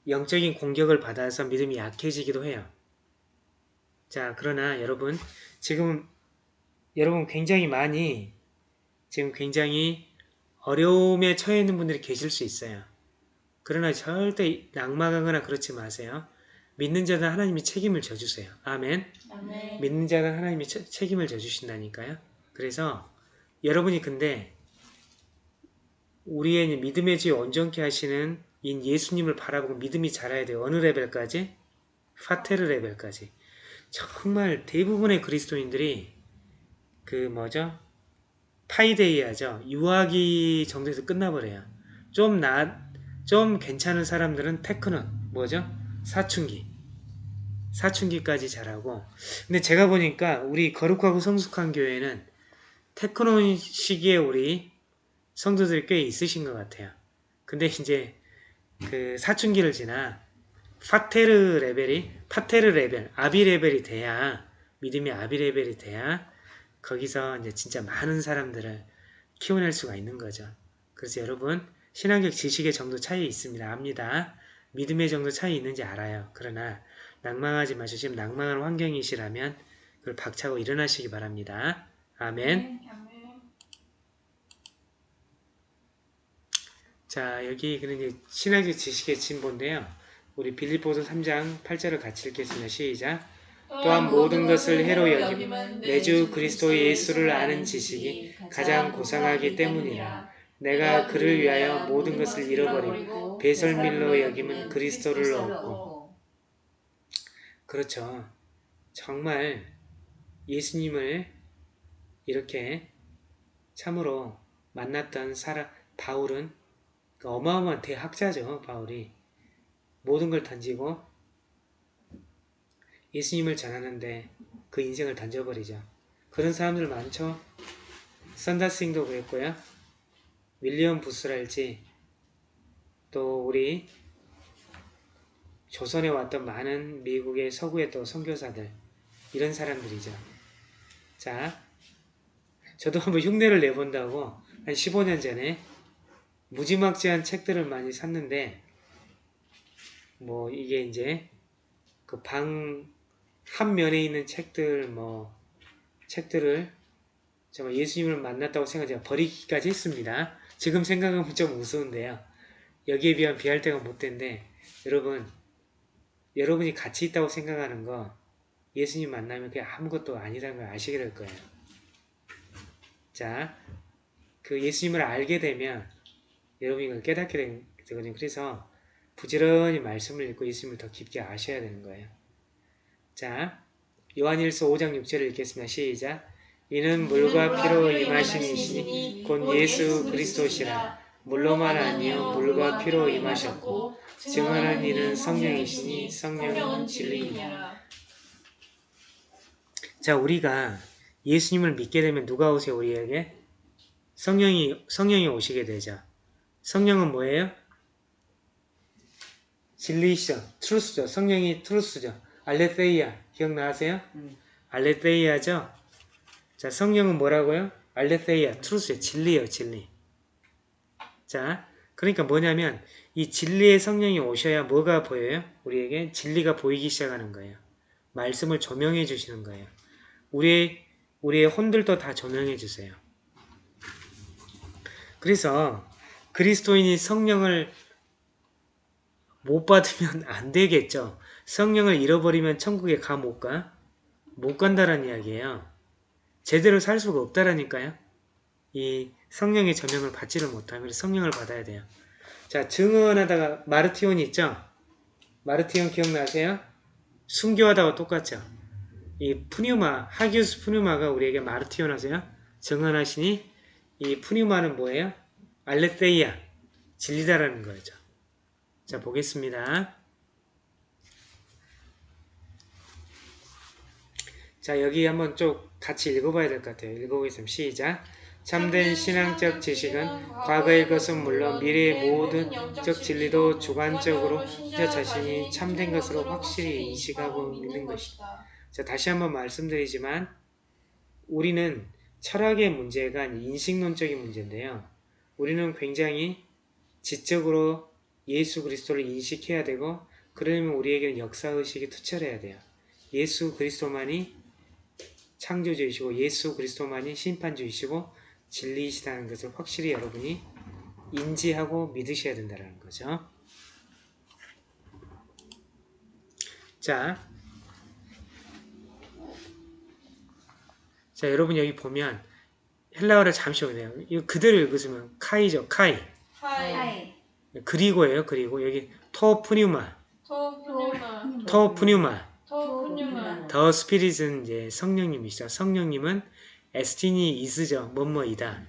영적인 공격을 받아서 믿음이 약해지기도 해요. 자, 그러나 여러분, 지금 여러분 굉장히 많이 지금 굉장히 어려움에 처해 있는 분들이 계실 수 있어요. 그러나 절대 낙망하거나 그렇지 마세요. 믿는 자는 하나님이 책임을 져주세요. 아멘. 아멘. 믿는 자는 하나님이 채- 책임을 져주신다니까요. 그래서 여러분이 근데 우리의 믿음의 지 온전케 하시는 이 예수님을 바라보고 믿음이 자라야 돼요. 어느 레벨까지? 파테르 레벨까지. 정말 대부분의 그리스도인들이 그 뭐죠? παιδεία죠. 유아기 정도에서 끝나버려요. 좀 나, 좀 괜찮은 사람들은 τέκνον은 뭐죠? 사춘기. 사춘기까지 자라고. 근데 제가 보니까 우리 거룩하고 성숙한 교회는 τέκνον 시기에 우리 성도들이 꽤 있으신 것 같아요. 근데 이제 그 사춘기를 지나 πατήρ 레벨이 πατήρ 레벨, 아비 레벨이 돼야 믿음이 아비 레벨이 돼야 거기서 이제 진짜 많은 사람들을 키워낼 수가 있는 거죠. 그래서 여러분 신앙적 지식의 정도 차이 있습니다. 압니다. 믿음의 정도 차이 있는지 알아요. 그러나 낭망하지 마시고 지금 낭망한 환경이시라면 그걸 박차고 일어나시기 바랍니다. 아멘. 자 여기 그는 이제 신학적 지식의 진보인데요. 우리 빌립보서 3장 8절을 같이 읽겠습니다. 시작. 또한 모든 것을 해로 여김은 내주 그리스도 예수를 아는 지식이 가장 고상하기 때문이라. 내가 그를 위하여 모든 것을 잃어버리고 배설밀로 여김은 그리스도를 얻고 그렇죠. 정말 예수님을 이렇게 참으로 만났던 사람 바울은 그 어마어마한 대학자죠. 바울이 모든 걸 던지고 예수님을 전하는데 그 인생을 던져버리죠. 그런 사람들 많죠. 선다스윙도 그랬고요. 윌리엄 부스랄지 또 우리 조선에 왔던 많은 미국의 서구의 또 선교사들 이런 사람들이죠. 자, 저도 한번 흉내를 내본다고 한 15년 전에 무지막지한 책들을 많이 샀는데 뭐 이게 이제 그 방 한 면에 있는 책들 뭐 책들을 정말 예수님을 만났다고 생각해 버리기까지 했습니다. 지금 생각하면 좀 우스운데요. 여기에 비하면 비할 데가 못 된데 여러분 여러분이 가치 있다고 생각하는 거 예수님 만나면 그게 아무것도 아니라는 걸 아시게 될 거예요. 자, 그 예수님을 알게 되면 여러분이 그걸 깨닫게 되거든요. 그래서 부지런히 말씀을 읽고 예수님을 더 깊게 아셔야 되는 거예요. 자, 요한일서 5장 6절을 읽겠습니다. 시작. 이는 물과 피로 임하신 이시니 곧 예수 그리스도시라. 물로만 아니요 물과 피로 임하셨고 증언한 이는 성령이시니 성령은 진리이니라. 자, 우리가 예수님을 믿게 되면 누가 오세요, 우리에게? 성령이, 성령이 오시게 되죠. 성령은 뭐예요? 진리시죠. Truth죠. 성령이 Truth죠. ἀλήθεια. 기억나세요? 음. ἀλήθεια죠? 자, 성령은 뭐라고요? ἀλήθεια. Truth죠. 진리예요, 진리. 자, 그러니까 뭐냐면 이 진리의 성령이 오셔야 뭐가 보여요? 우리에게 진리가 보이기 시작하는 거예요. 말씀을 조명해 주시는 거예요. 우리의 우리의 혼들도 다 조명해 주세요. 그래서 그리스도인이 성령을 못 받으면 안 되겠죠. 성령을 잃어버리면 천국에 가 못 가? 못 간다는 이야기예요. 제대로 살 수가 없다라니까요. 이 성령의 조명을 받지를 못하면 그래서 성령을 받아야 돼요. 자, 증언하다가 마르티온 있죠? 마르티온 기억나세요? 순교하다가 똑같죠? 이 푸뉴마, 하기우스 푸뉴마가 우리에게 마르티온 하세요? 증언하시니 이 푸뉴마는 뭐예요? 알레테이아, 진리다라는 거죠. 자, 보겠습니다. 자, 여기 한번 쭉 같이 읽어봐야 될 것 같아요. 읽어보겠습니다. 시작. 참된 신앙적 지식은 과거의 것은 물론 미래의 모든 적 진리도 주관적으로 신자 자신이 참된 것으로 확실히 인식하고 믿는 것이다. 자, 다시 한번 말씀드리지만 우리는 철학의 문제가 인식론적인 문제인데요. 우리는 굉장히 지적으로 예수 그리스도를 인식해야 되고 그러려면 우리에게는 역사의식이 투철해야 돼요. 예수 그리스도만이 창조주이시고 예수 그리스도만이 심판주이시고 진리이시다는 것을 확실히 여러분이 인지하고 믿으셔야 된다는 거죠. 자, 자 여러분 여기 보면 헬라어를 잠시 보세요. 이거 그대로 읽으시면 카이죠, 카이. 하이. 그리고예요, 그리고 여기 토푸뉴마, 토푸뉴마 토푸뉴마. 토푸뉴마 더 스피릿은 이제 성령님이시죠. 성령님은 에스티니 이스죠. 뭐뭐이다.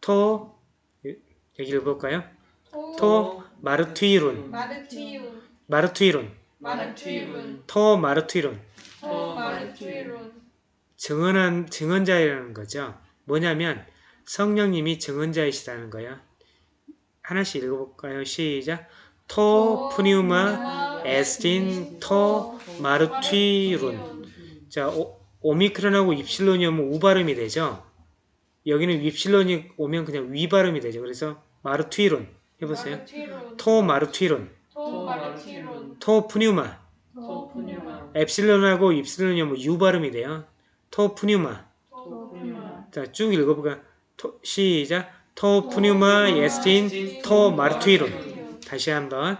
토 여기 읽어볼까요? 토 마르투이론 마르티운 마르투이론 마르티운 토 마르투이론 토 마르티운 증언한 증언자이라는 거죠. 뭐냐면 성령님이 증언자이시다는 거예요. 하나씩 읽어볼까요? 시작. 토 푸니우마 에스틴 토 마르투이론 자 오, 오미크론하고 입실론이 오면 우 발음이 되죠. 여기는 입실론이 오면 그냥 위 발음이 되죠. 그래서 마르투이론 해보세요. 토 마르투이론 토 토푸뉴마 엡실론하고 입실론이 오면 유 발음이 돼요. 토 토푸뉴마 자, 쭉 읽어볼까? 토, 시작. 토 푸뉴마 에스틴 토 마르투이론. 다시 한번.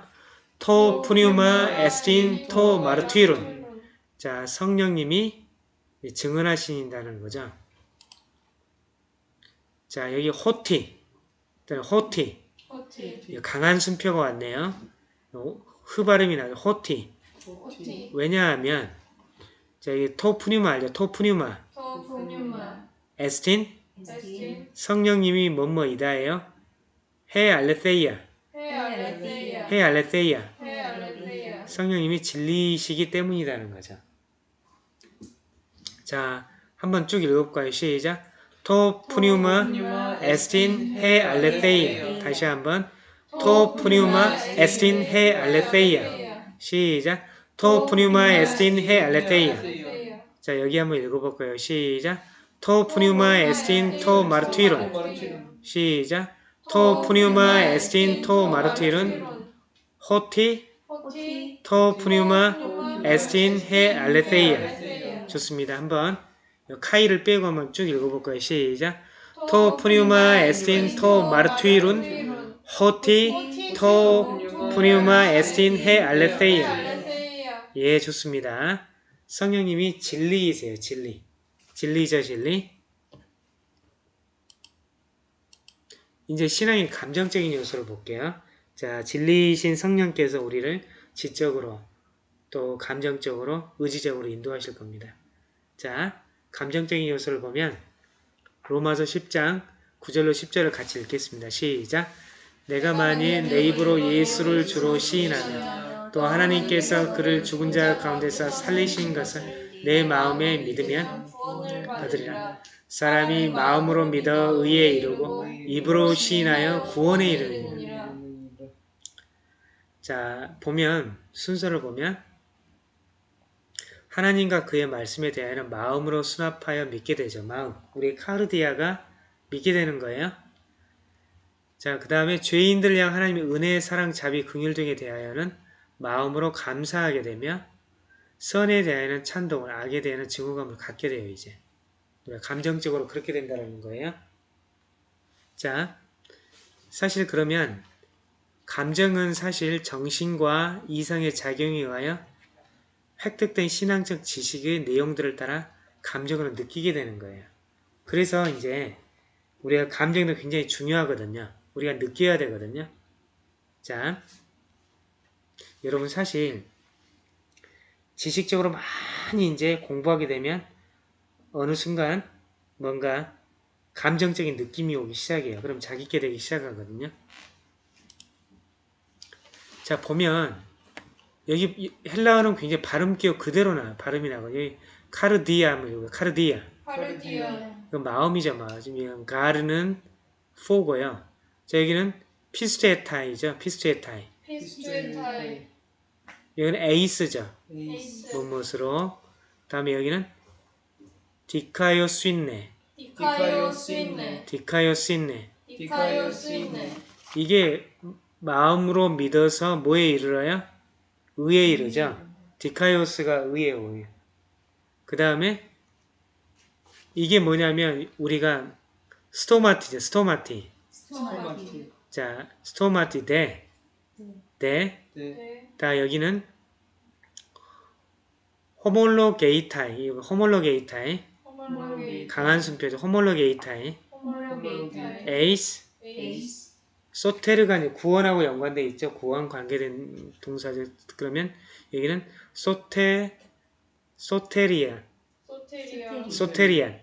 토 푸뉴마 에스틴 토 마르투이론. 자, 성령님이 증언하신다는 거죠. 자, 여기 호티. 호티. 호티 강한 순표가 왔네요. 어, 흐 발음이 나죠. 호티. 오티. 왜냐하면 저기 토프뉴마 알죠? 토프뉴마 토푸뉴마. 에스틴 에스틴. 성령님이 뭐뭐이다예요. 헤 알레세이아 헤 알레세이아. 헤 알레세이아. 성령님이 진리이시기 때문이라는 거죠. 자, 한번 쭉 읽어볼까요? 시작. 토프뉴마 에스틴 헤 알레세이아 다시 한번 토프뉴마 에스틴 헤 알레세이아 시작. 토프뉴마 에스틴 헤 알레세이아. 자, 여기 한번 읽어볼까요? 시작. 토프뉴마 에스틴 토 마르투이론 시작. 토프뉴마 에스틴 토 마르투이론 호티. 토프뉴마 에스틴 헤 알레세이아. 좋습니다. 한번 요 카이를 빼고 한번 쭉 읽어볼까요? 시작. 토프뉴마 에스틴 토 마르투이룬 호티 토프뉴마 에스틴 헤 알레세이아. 예, 좋습니다. 성령님이 진리이세요, 진리. 진리죠, 진리. 이제 신앙의 감정적인 요소를 볼게요. 자, 진리이신 성령께서 우리를 지적으로 또 감정적으로 의지적으로 인도하실 겁니다. 자, 감정적인 요소를 보면 로마서 10장 9절로 10절을 같이 읽겠습니다. 시작. 내가 만일 내 입으로 예수를 주로 시인하며 또 하나님께서 그를 죽은 자 가운데서 살리신 것을 내 마음에 믿으면 받으리라. 사람이 마음으로 믿어 의에 이르고 입으로 시인하여 구원에 이르느니라. 자, 보면 순서를 보면 하나님과 그의 말씀에 대하여는 마음으로 수납하여 믿게 되죠. 마음. 우리 카르디아가 믿게 되는 거예요. 자, 그 다음에 죄인들을 향 하나님의 은혜, 사랑, 자비, 긍휼 등에 대하여는 마음으로 감사하게 되며 선에 대하여는 찬동을, 악에 대하여는 증오감을 갖게 돼요, 이제. 감정적으로 그렇게 된다는 거예요. 자, 사실 그러면 감정은 사실 정신과 이성의 작용에 의하여 획득된 신앙적 지식의 내용들을 따라 감정을 느끼게 되는 거예요. 그래서 이제 우리가 감정도 굉장히 중요하거든요. 우리가 느껴야 되거든요. 자, 여러분 사실 지식적으로 많이 이제 공부하게 되면 어느 순간 뭔가 감정적인 느낌이 오기 시작해요. 그럼 자기께 되기 시작하거든요. 자, 보면 여기 이- 헬라어는 굉장히 발음 기억 그대로 나요. 발음이 나고 여기 카르디아 뭐 이거 카르디아 파르디아. 그 마음이죠, 마음. 지금 가르는 포고요. 자, 여기는 πιστεύεται죠, πιστεύεται. πιστεύεται. 여기는 εἰς죠, εἰς. 무엇으로. 다음에 여기는 디카요 스윈네, 디카요 스윈네. 디카요 스윈네. 디카요 스윈네. 이게 마음으로 믿어서 뭐에 이르러요? 의에 이르죠. δίκαιος가 의예요. 그 다음에 이게 뭐냐면 우리가 στόματι죠. στόματι. στόματι. 자, στόματι δέ, δέ, 네. 다 여기는 ὁμολογεῖται. ὁμολογεῖται. ὁμολογεῖται. 강한 선포죠. ὁμολογεῖται. ὁμολογεῖται. εἰς, εἰς. σωτήρ가 구원하고 연관돼 있죠. 구원 관계된 동사죠. 그러면 여기는 소테 소테리아 소테리아. 소테리안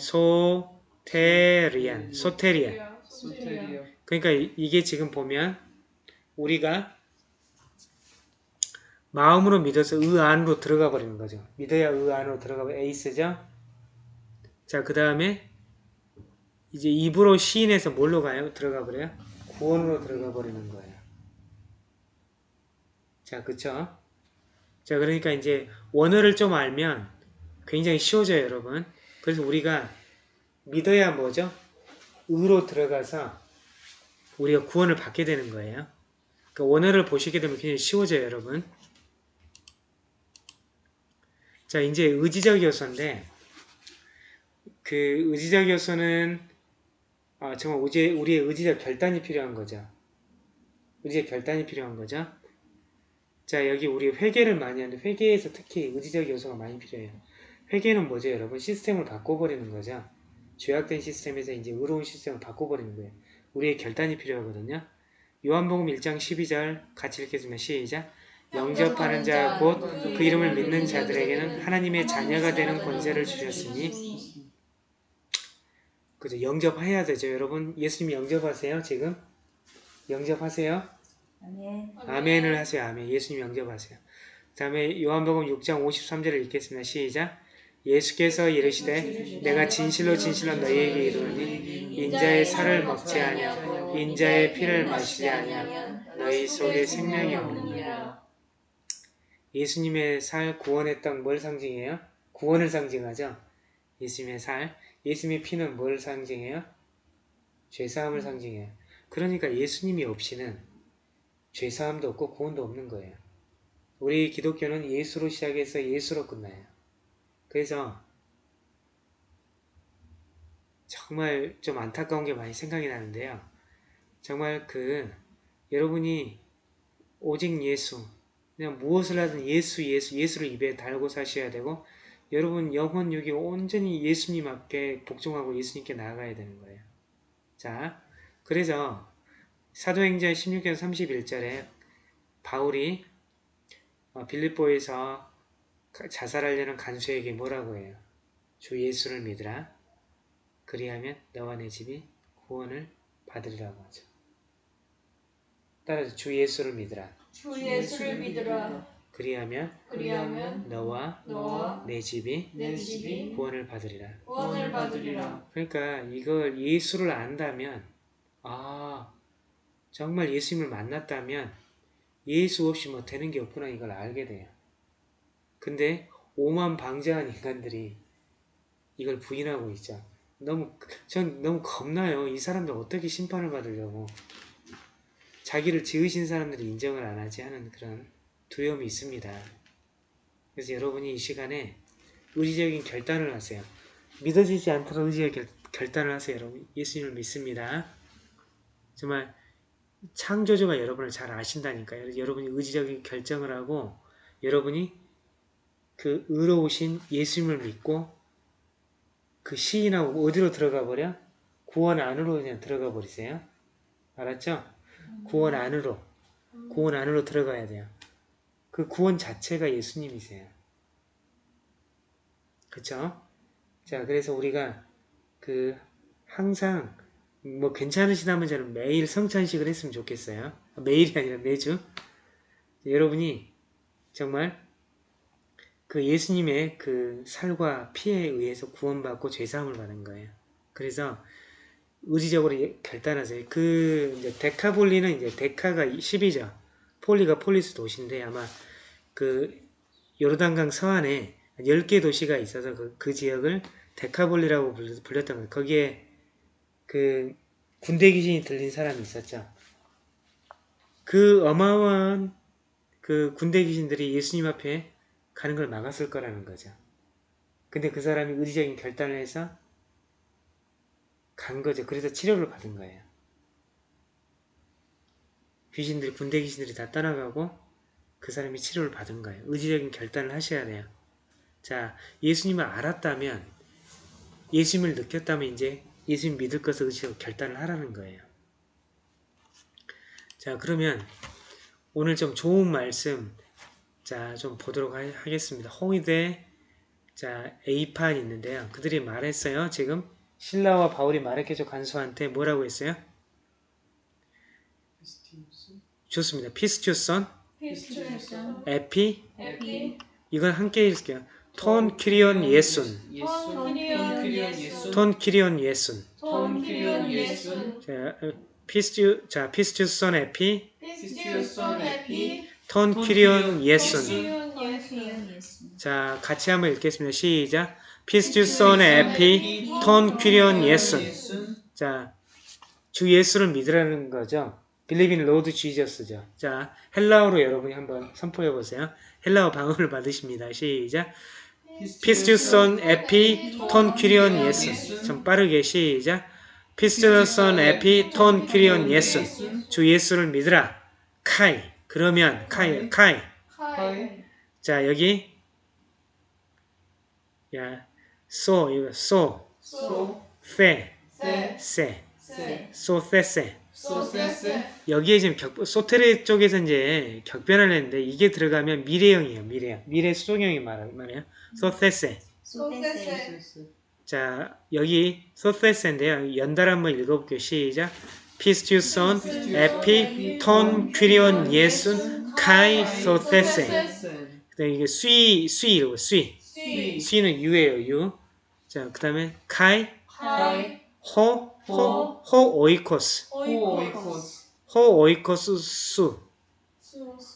소테리아. 소테리안 소테리안 소테리아. 그러니까 이- 이게 지금 보면 우리가 마음으로 믿어서 의 안으로 들어가 버리는 거죠. 믿어야 의 안으로 들어가 버 에이스죠. 자, 그 다음에 이제 입으로 시인해서 뭘로 가요? 들어가 버려요? 구원으로 들어가 버리는 거예요. 자, 그쵸? 자, 그러니까 이제 원어를 좀 알면 굉장히 쉬워져요, 여러분. 그래서 우리가 믿어야 뭐죠? 의로 들어가서 우리가 구원을 받게 되는 거예요. 그 원어를 보시게 되면 굉장히 쉬워져요, 여러분. 자, 이제 의지적 요소인데, 그 의지적 요소는 아, 정말 우리, 우리의 의지적 결단이 필요한 거죠. 의지적 결단이 필요한 거죠. 자, 여기 우리 회개를 많이 하는데 회개에서 특히 의지적 요소가 많이 필요해요. 회개는 뭐죠, 여러분? 시스템을 바꿔버리는 거죠. 죄악된 시스템에서 이제 의로운 시스템을 바꿔버리는 거예요. 우리의 결단이 필요하거든요. 요한복음 1장 12절 같이 읽겠습니다. 시작. 영접하는 자 곧 그 이름을 믿는 자들에게는 하나님의 자녀가 되는 권세를 주셨으니 그죠 영접해야 되죠 여러분. 예수님 영접하세요 지금? 영접하세요? 아멘. 아멘을 하세요 아멘. 예수님 영접하세요. 다음에 요한복음 6장 53절을 읽겠습니다. 시작. 예수께서 이르시되 내가 진실로 진실로 너희에게 이르노니 인자의 살을 먹지 아니하고 인자의 피를 마시지 아니하고 너희 속에 생명이 없느니라. 예수님의 살 구원의 떡뭘 상징해요? 구원을 상징하죠. 예수님의 살, 예수님의 피는 뭘 상징해요? 죄사함을 상징해요. 그러니까 예수님이 없이는 죄사함도 없고 구원도 없는 거예요. 우리 기독교는 예수로 시작해서 예수로 끝나요. 그래서 정말 좀 안타까운 게 많이 생각이 나는데요. 정말 그 여러분이 오직 예수, 그냥 무엇을 하든 예수, 예수, 예수를 입에 달고 사셔야 되고 여러분 영혼 육이 온전히 예수님 앞에 복종하고 예수님께 나아가야 되는 거예요. 자, 그래서 사도행전 16장 31절에 바울이 어, 빌립보에서 가- 자살하려는 간수에게 뭐라고 해요? 주 예수를 믿으라. 그리하면 너와 내 집이 구원을 받으리라고 하죠. 따라서 주 예수를 믿으라. 주 예수를 믿으라. 그리하면 그리하면 너와 너와 내 집이 내 집이 구원을 받으리라. 구원을 받으리라. 그러니까 이걸 예수를 안다면 아 정말 예수님을 만났다면 예수 없이 뭐 되는 게 없구나 이걸 알게 돼요. 근데 오만 방자한 인간들이 이걸 부인하고 있죠. 너무 전 너무 겁나요. 이 사람들 어떻게 심판을 받으려고 자기를 지으신 사람들이 인정을 안 하지 하는 그런 두려움이 있습니다. 그래서 여러분이 이 시간에 의지적인 결단을 하세요. 믿어지지 의지의 결, 결단을 하세요, 여러분. 예수님을 믿습니다. 정말 창조주가 여러분을 잘 아신다니까요. 여러분이 의지적인 결정을 하고 여러분이 그 의로우신 예수님을 믿고 그 시인하고 어디로 들어가 버려? 구원 안으로 그냥 들어가 버리세요. 알았죠? 구원 안으로. 구원 안으로 들어가야 돼요. 그 구원 자체가 예수님이세요. 그쵸? 자, 그래서 우리가 그 항상 뭐 괜찮으시다면 저는 매일 성찬식을 했으면 좋겠어요. 매일이 아니라 매주. 여러분이 정말 그 예수님의 그 살과 피에 의해서 구원받고 죄사함을 받은 거예요. 그래서 의지적으로 예- 결단하세요. 그 이제 데카볼리는 이제 δέκα가 10이죠. πόλι가 πόλις 도시인데 아마 그 요르단강 서안에 10개 도시가 있어서 그, 그 지역을 데카볼리라고 불- 불렸던 거예요. 거기에 그 군대 귀신이 들린 사람이 있었죠. 그 어마어마한 그 군대 귀신들이 예수님 앞에 가는 걸 막았을 거라는 거죠. 근데 그 사람이 의지적인 결단을 해서 간 거죠. 그래서 치료를 받은 거예요. 귀신들이 군대 귀신들이 다 떠나가고 그 사람이 치료를 받은 거예요. 의지적인 결단을 하셔야 돼요. 자, 예수님을 알았다면 예수님을 느꼈다면 이제 예수님 믿을 것을 의지적으로 결단을 하라는 거예요. 자, 그러면 오늘 좀 좋은 말씀 자, 좀 보도록 하, 하겠습니다. 홍의대 자, A판 있는데요. 그들이 말했어요. 지금 신라와 바울이 마르케조 간수한테 뭐라고 했어요? 좋습니다. 피스튜선, 에피, 에피 이건 함께 읽을게요. 톤 키리온 예순, 톤 키리온 예순 톤 키리온 예순. 자, 어, πίστευ, 자, πίστευσον ἐπί, πίστευσον ἐπὶ τὸν κύριον Ἰησοῦν. 자, 같이 한번 읽겠습니다. 시작. πίστευσον ἐπί, τὸν κύριον Ἰησοῦν. 자, 주 예수를 믿으라는 거죠. Believe in Lord Jesus죠. 자, 헬라어로 여러분이 한번 선포해 보세요. 헬라어 방언을 받으십니다. 시작. πίστευσον ἐπὶ τὸν κύριον Ἰησοῦν. 좀 빠르게 시작. 피스투선 에피 톤 퀴리온 예수. 주 예수를 믿으라. 카이. 그러면 카이 카이. 자, 여기 야, 소 이거 소, 소 페, 세 세, 세 소페세. 소세세 여기에 지금 격, 소테르 쪽에서 이제 격변을 했는데 이게 들어가면 미래형이에요. 미래형. 미래 수동형이 말- 말이에요. 소테세. 소세세 자, 여기 소테세인데요. 연달 한번 읽어볼게요. 시작. 피스튜선 에피 톤 퀴리온 예순 카이 소테세. 센 그다음에 이게 수이 수이로 수이. 시 수이는 유예요. 유. 자, 그다음에 카이 카이 호, 호, 호 오이코스. 호이코스 호 오이코스 수.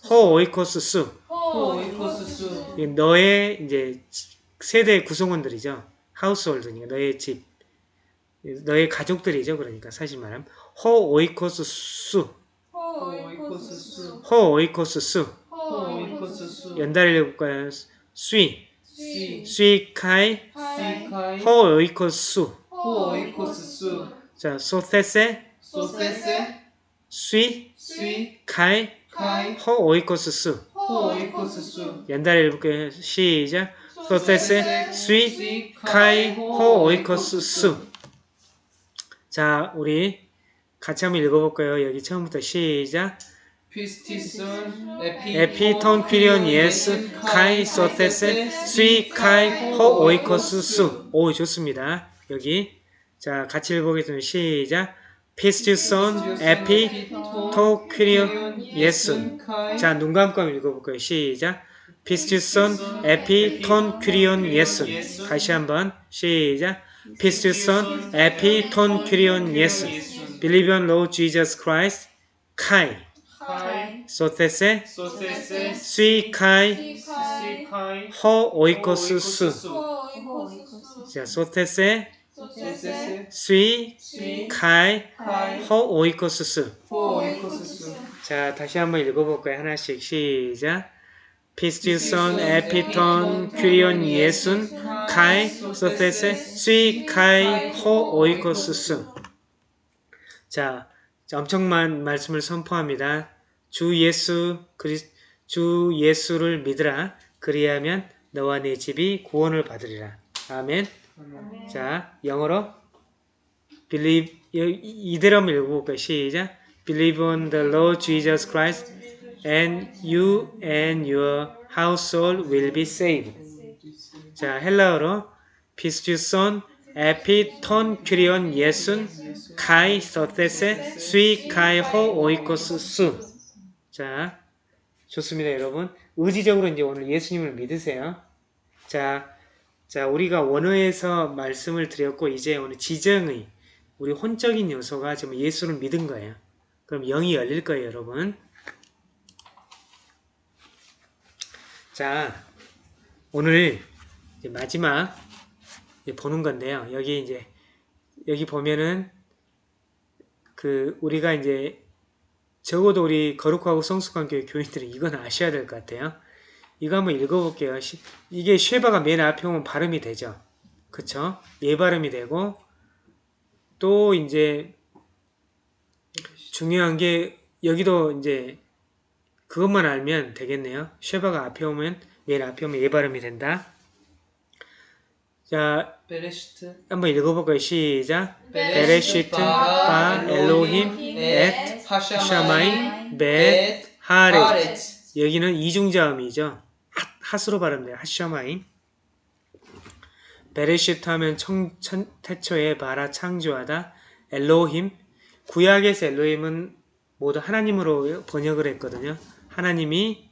호 오이코스 수. 호이코스 수 이게 너의 이제 세대 구성원들이죠. 하우스홀드니까 너의 집, 너의 가족들이죠. 그러니까 사실 말하면 호 오이코스 수, 호이코스 수 호 오이코스 수. 호이코스 수 연달을 해볼까요? 수이, 시 수이 카이, 시카이 호 오이코스 수. 호이코스 수 자, 소테세, 소세세 수이, 시 카이, 카이 호 오이코스 수. 호이코스 수 연달을 해볼까요? 시작. σωθήσῃ, σύ, σὺ καί, ὁ οἶκός σου. 자, 우리 같이 한번 읽어볼까요? 여기 처음부터 시작. πίστευσον ἐπὶ ἐπὶ τὸν κύριον Ἰησοῦν καὶ σωθήσῃ σὺ καὶ ὁ οἶκός σου. 오 좋습니다. 여기 자 같이 읽어보겠습니다. 시작. πίστευσον ἐπὶ τὸν κύριον Ἰησοῦν. 자눈 감고 한번 읽어볼까요? 시작. Πίστευσον ἐπὶ τὸν κύριον Ἰησοῦν. 다시 한번 시작. Πίστευσον ἐπὶ τὸν κύριον Ἰησοῦν. Believe on Lord Jesus Christ. καὶ σωθήσῃ σὺ καὶ ὁ οἶκός σου. ὁ οἶκός 자, σωθήσῃ σὺ σὺ καὶ καὶ ὁ οἶκός σου. ὁ οἶκός σου 자, 다시 한번 읽어볼까요? 하나씩 시작. 피스티손 에피톤 퀴리온 예순 카이 소테세 스위 카이 호 오이코스 수. 자, 자, 엄청난 말씀을 선포합니다. 주 예수 그리 주 예수를 믿으라. 그리하면 너와 내 집이 구원을 받으리라. 아멘. 자, 영어로 believe 이- 이대로 한번 읽어볼까요? 시작. Believe on the Lord Jesus Christ, and you and your household will be saved. 자, 헬라어로 피스튜손 에피톤 퀴리온 예순 카이 서테세 스위 카이 호 오이코스 수. 자, 좋습니다, 여러분. 의지적으로 이제 오늘 예수님을 믿으세요. 자, 자, 우리가 원어에서 말씀을 드렸고 이제 오늘 지정의 우리 혼적인 요소가 지금 예수를 믿은 거예요. 그럼 영이 열릴 거예요, 여러분. 자, 오늘 이제 마지막 이제 보는 건데요. 여기 이제 여기 보면은 그 우리가 이제 적어도 우리 거룩하고 성숙한 교회 교인들은 이건 아셔야 될 것 같아요. 이거 한번 읽어볼게요. 시- 이게 쉐바가 맨 앞에 오면 발음이 되죠. 그쵸? 예 발음이 되고 또 이제 중요한 게 여기도 이제 그것만 알면 되겠네요. 쉐바가 앞에 오면 맨 앞에 오면 예 발음이 된다. 자, 베레시트 한번 읽어볼까요? 시작. 베레시트 바 엘로힘 엣 שמים ואת הארץ 여기는 이중자음이죠. 핫, 핫으로 발음돼요. השמים. בראשית 하면 청, 천, 태초에 ברא 창조하다. אלהים. 구약에서 엘로힘은 모두 하나님으로 번역을 했거든요. 하나님이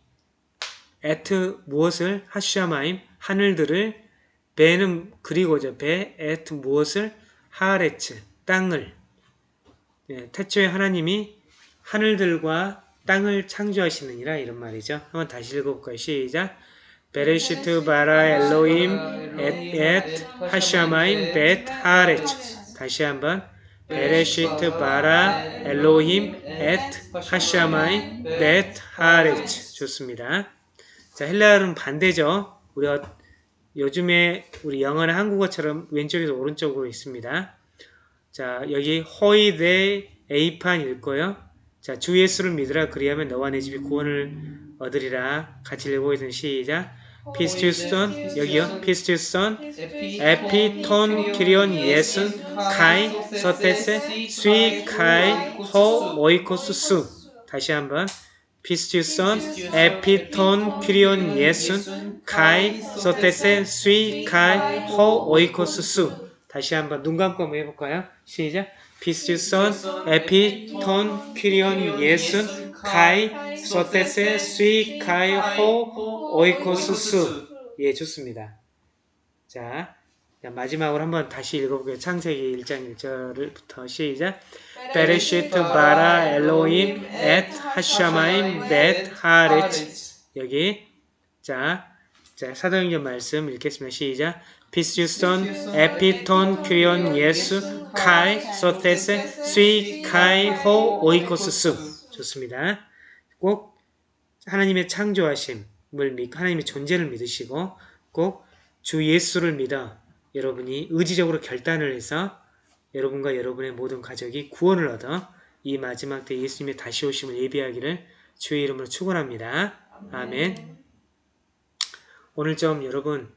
את 무엇을 השמים 하늘들을 ו는 그리고죠. ו את 무엇을 하레츠 땅을 예, 태초에 하나님이 하늘들과 땅을 창조하시느니라 이런 말이죠. 한번 다시 읽어볼까요? 시작. 베레시트 바라 엘로임 엣 하샤마임 벳 하레츠 다시 한번 베레시트 바라 엘로힘 엣 하샤마임 벳 하레츠 좋습니다. 자 헬라어는 반대죠. 우리 어- 요즘에 우리 영어는 한국어처럼 왼쪽에서 오른쪽으로 있습니다. 자 여기 호이데 에이판 읽고요. 자, 주 예수를 믿으라 그리하면 너와 내 집이 구원을 얻으리라. 같이 읽어보겠습니다. 시작. 피스튜선 여기요 에피 에피톤 키리온 예슨 카이 서테세 스위 카이 호 오이코스 수 다시 한번 피스튜선 에피톤 키리온 예슨 카이 서테세 스위 카이 호 오이코스 수 다시 한번 눈 감고 한번 해볼까요? 시작 피스튜선 에피톤 키리온 예슨 카이 서테세 스위 카이 호 오이코스 수 예, 좋습니다. 자, 자, 마지막으로 한번 다시 읽어볼게요. 창세기 1장 1절부터 시작. בראשית ברא אלהים את השמים ואת הארץ 여기 자, 자 사도행전 말씀 읽겠습니다. 시작. Πίστευσον ἐπὶ τὸν κύριον Ἰησοῦν καὶ σωθήσῃ σὺ καὶ ὁ οἶκός σου 좋습니다. 꼭 하나님의 창조하심을 믿고 하나님의 존재를 믿으시고 꼭 주 예수를 믿어 여러분이 의지적으로 결단을 해서 여러분과 여러분의 모든 가족이 구원을 얻어 이 마지막 때 예수님의 다시 오심을 예비하기를 주의 이름으로 축원합니다. 아멘. 오늘 좀 여러분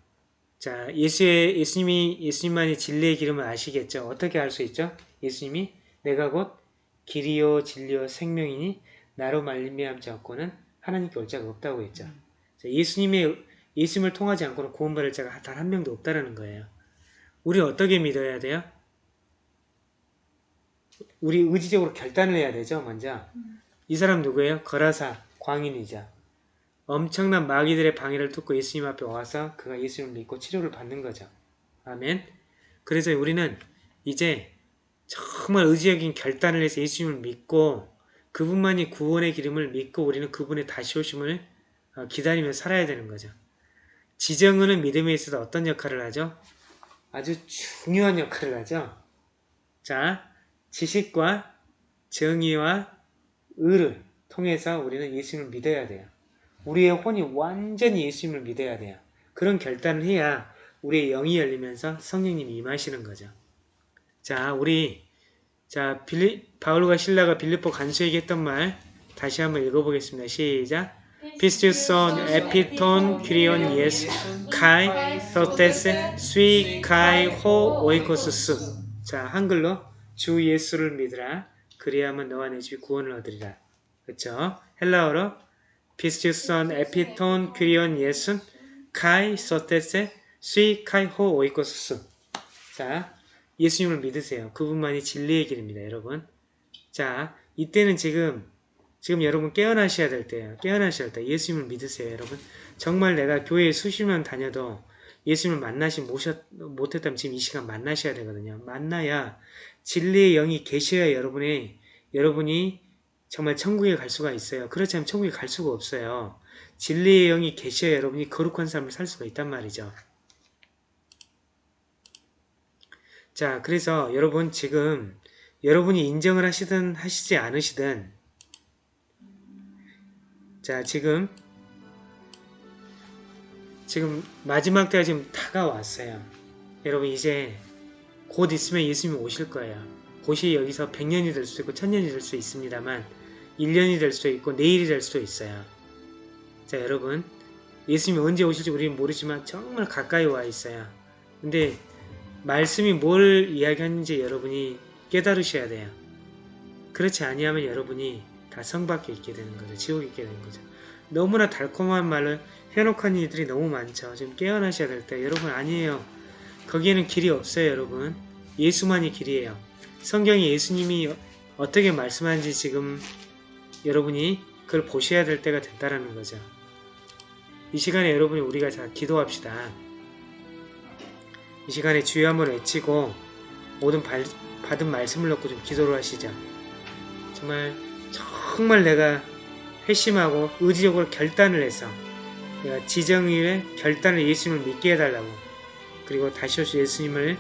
자 예수의 예수님이 예수님만이 진리의 기름을 아시겠죠? 어떻게 알 수 있죠? 예수님이 내가 곧 길이요 진리요 생명이니 나로 말미암지 않고는 하나님께 올 자가 없다고 했죠. 자, 예수님의 예수님을 통하지 않고는 구원받을 자가 단 한 명도 없다라는 거예요. 우리 어떻게 믿어야 돼요? 우리 의지적으로 결단을 해야 되죠, 먼저. 이 사람 누구예요? 거라사, 광인이자. 엄청난 마귀들의 방해를 뚫고 예수님 앞에 와서 그가 예수님을 믿고 치료를 받는 거죠. 아멘. 그래서 우리는 이제 정말 의지적인 결단을 해서 예수님을 믿고 그분만이 구원의 기름을 믿고 우리는 그분의 다시 오심을 어, 기다리며 살아야 되는 거죠. 지정은은 믿음에 있어서 어떤 역할을 하죠? 아주 중요한 역할을 하죠. 자, 지식과 정의와 의를 통해서 우리는 예수님을 믿어야 돼요. 우리의 혼이 완전히 예수님을 믿어야 돼요. 그런 결단을 해야 우리의 영이 열리면서 성령님이 임하시는 거죠. 자, 우리 자 빌리, 바울과 실라가 빌립보 간수에게 했던 말 다시 한번 읽어보겠습니다. 시작. Πίστευσον ἐπὶ τὸν κύριον Ἰησοῦν καὶ σωθήσῃ σὺ καὶ ὁ οἶκός σου 자 한글로 주 예수를 믿으라 그리하면 너와 네 집이 구원을 얻으리라 그렇죠 헬라어로 Πίστευσον ἐπὶ τὸν κύριον Ἰησοῦν καὶ σωθήσῃ 스위 카이 호 오이코스스 자 예수님을 믿으세요 그분만이 진리의 길입니다 여러분 자 이때는 지금 지금 여러분 깨어나셔야 될 때예요. 깨어나셔야 될 때. 예수님을 믿으세요, 여러분. 정말 내가 교회에 수시만 다녀도 예수님을 모셨, 못했다면 지금 이 시간 만나셔야 되거든요. 만나야 진리의 영이 계셔야 여러분의, 여러분이 정말 천국에 갈 수가 있어요. 그렇지 않으면 천국에 갈 수가 없어요. 진리의 영이 계셔야 여러분이 거룩한 삶을 살 수가 있단 말이죠. 자, 그래서 여러분 지금 여러분이 인정을 하시든 하시지 않으시든 자, 지금 지금 마지막 때가 지금 다가왔어요. 여러분 이제 곧 있으면 예수님이 오실 거예요. 곧이 여기서 100년이 될 수도 있고 1000년이 될 수 있습니다만 1년이 될 수도 있고 내일이 될 수도 있어요. 자, 여러분 예수님이 언제 오실지 우리는 모르지만 정말 가까이 와 있어요. 근데 말씀이 뭘 이야기하는지 여러분이 깨달으셔야 돼요. 그렇지 아니하면 여러분이 다 성밖에 있게 되는 거죠. 지옥에 있게 되는 거죠. 너무나 달콤한 말을 해놓고 이들이 너무 많죠. 지금 깨어나셔야 될 때. 여러분 아니에요. 거기에는 길이 없어요. 여러분. 예수만이 길이에요. 성경에 예수님이 어떻게 말씀하는지 지금 여러분이 그걸 보셔야 될 때가 됐다라는 거죠. 이 시간에 여러분이 우리가 자 기도합시다. 이 시간에 주여 한번 외치고 모든 발, 받은 말씀을 놓고 좀 기도를 하시죠. 정말 정말 내가 회심하고 의지적으로 결단을 해서 내가 지정일에 결단을 예수님을 믿게 해달라고 그리고 다시 오실 예수님을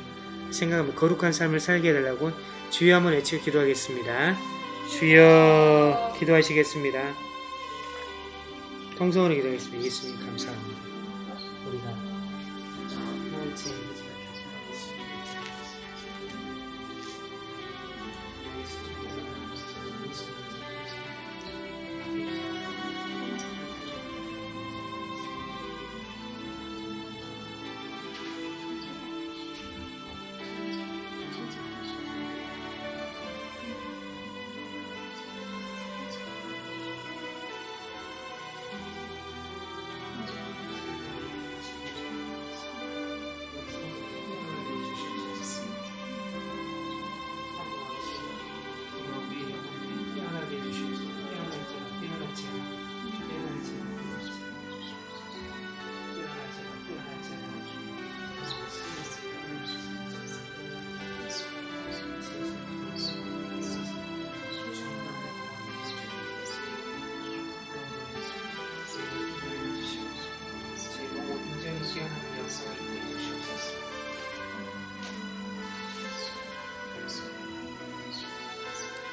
생각하며 거룩한 삶을 살게 해달라고 주여 한번 외치고 기도하겠습니다. 주여 기도하시겠습니다. 통성으로 기도하겠습니다. 예수님 감사합니다.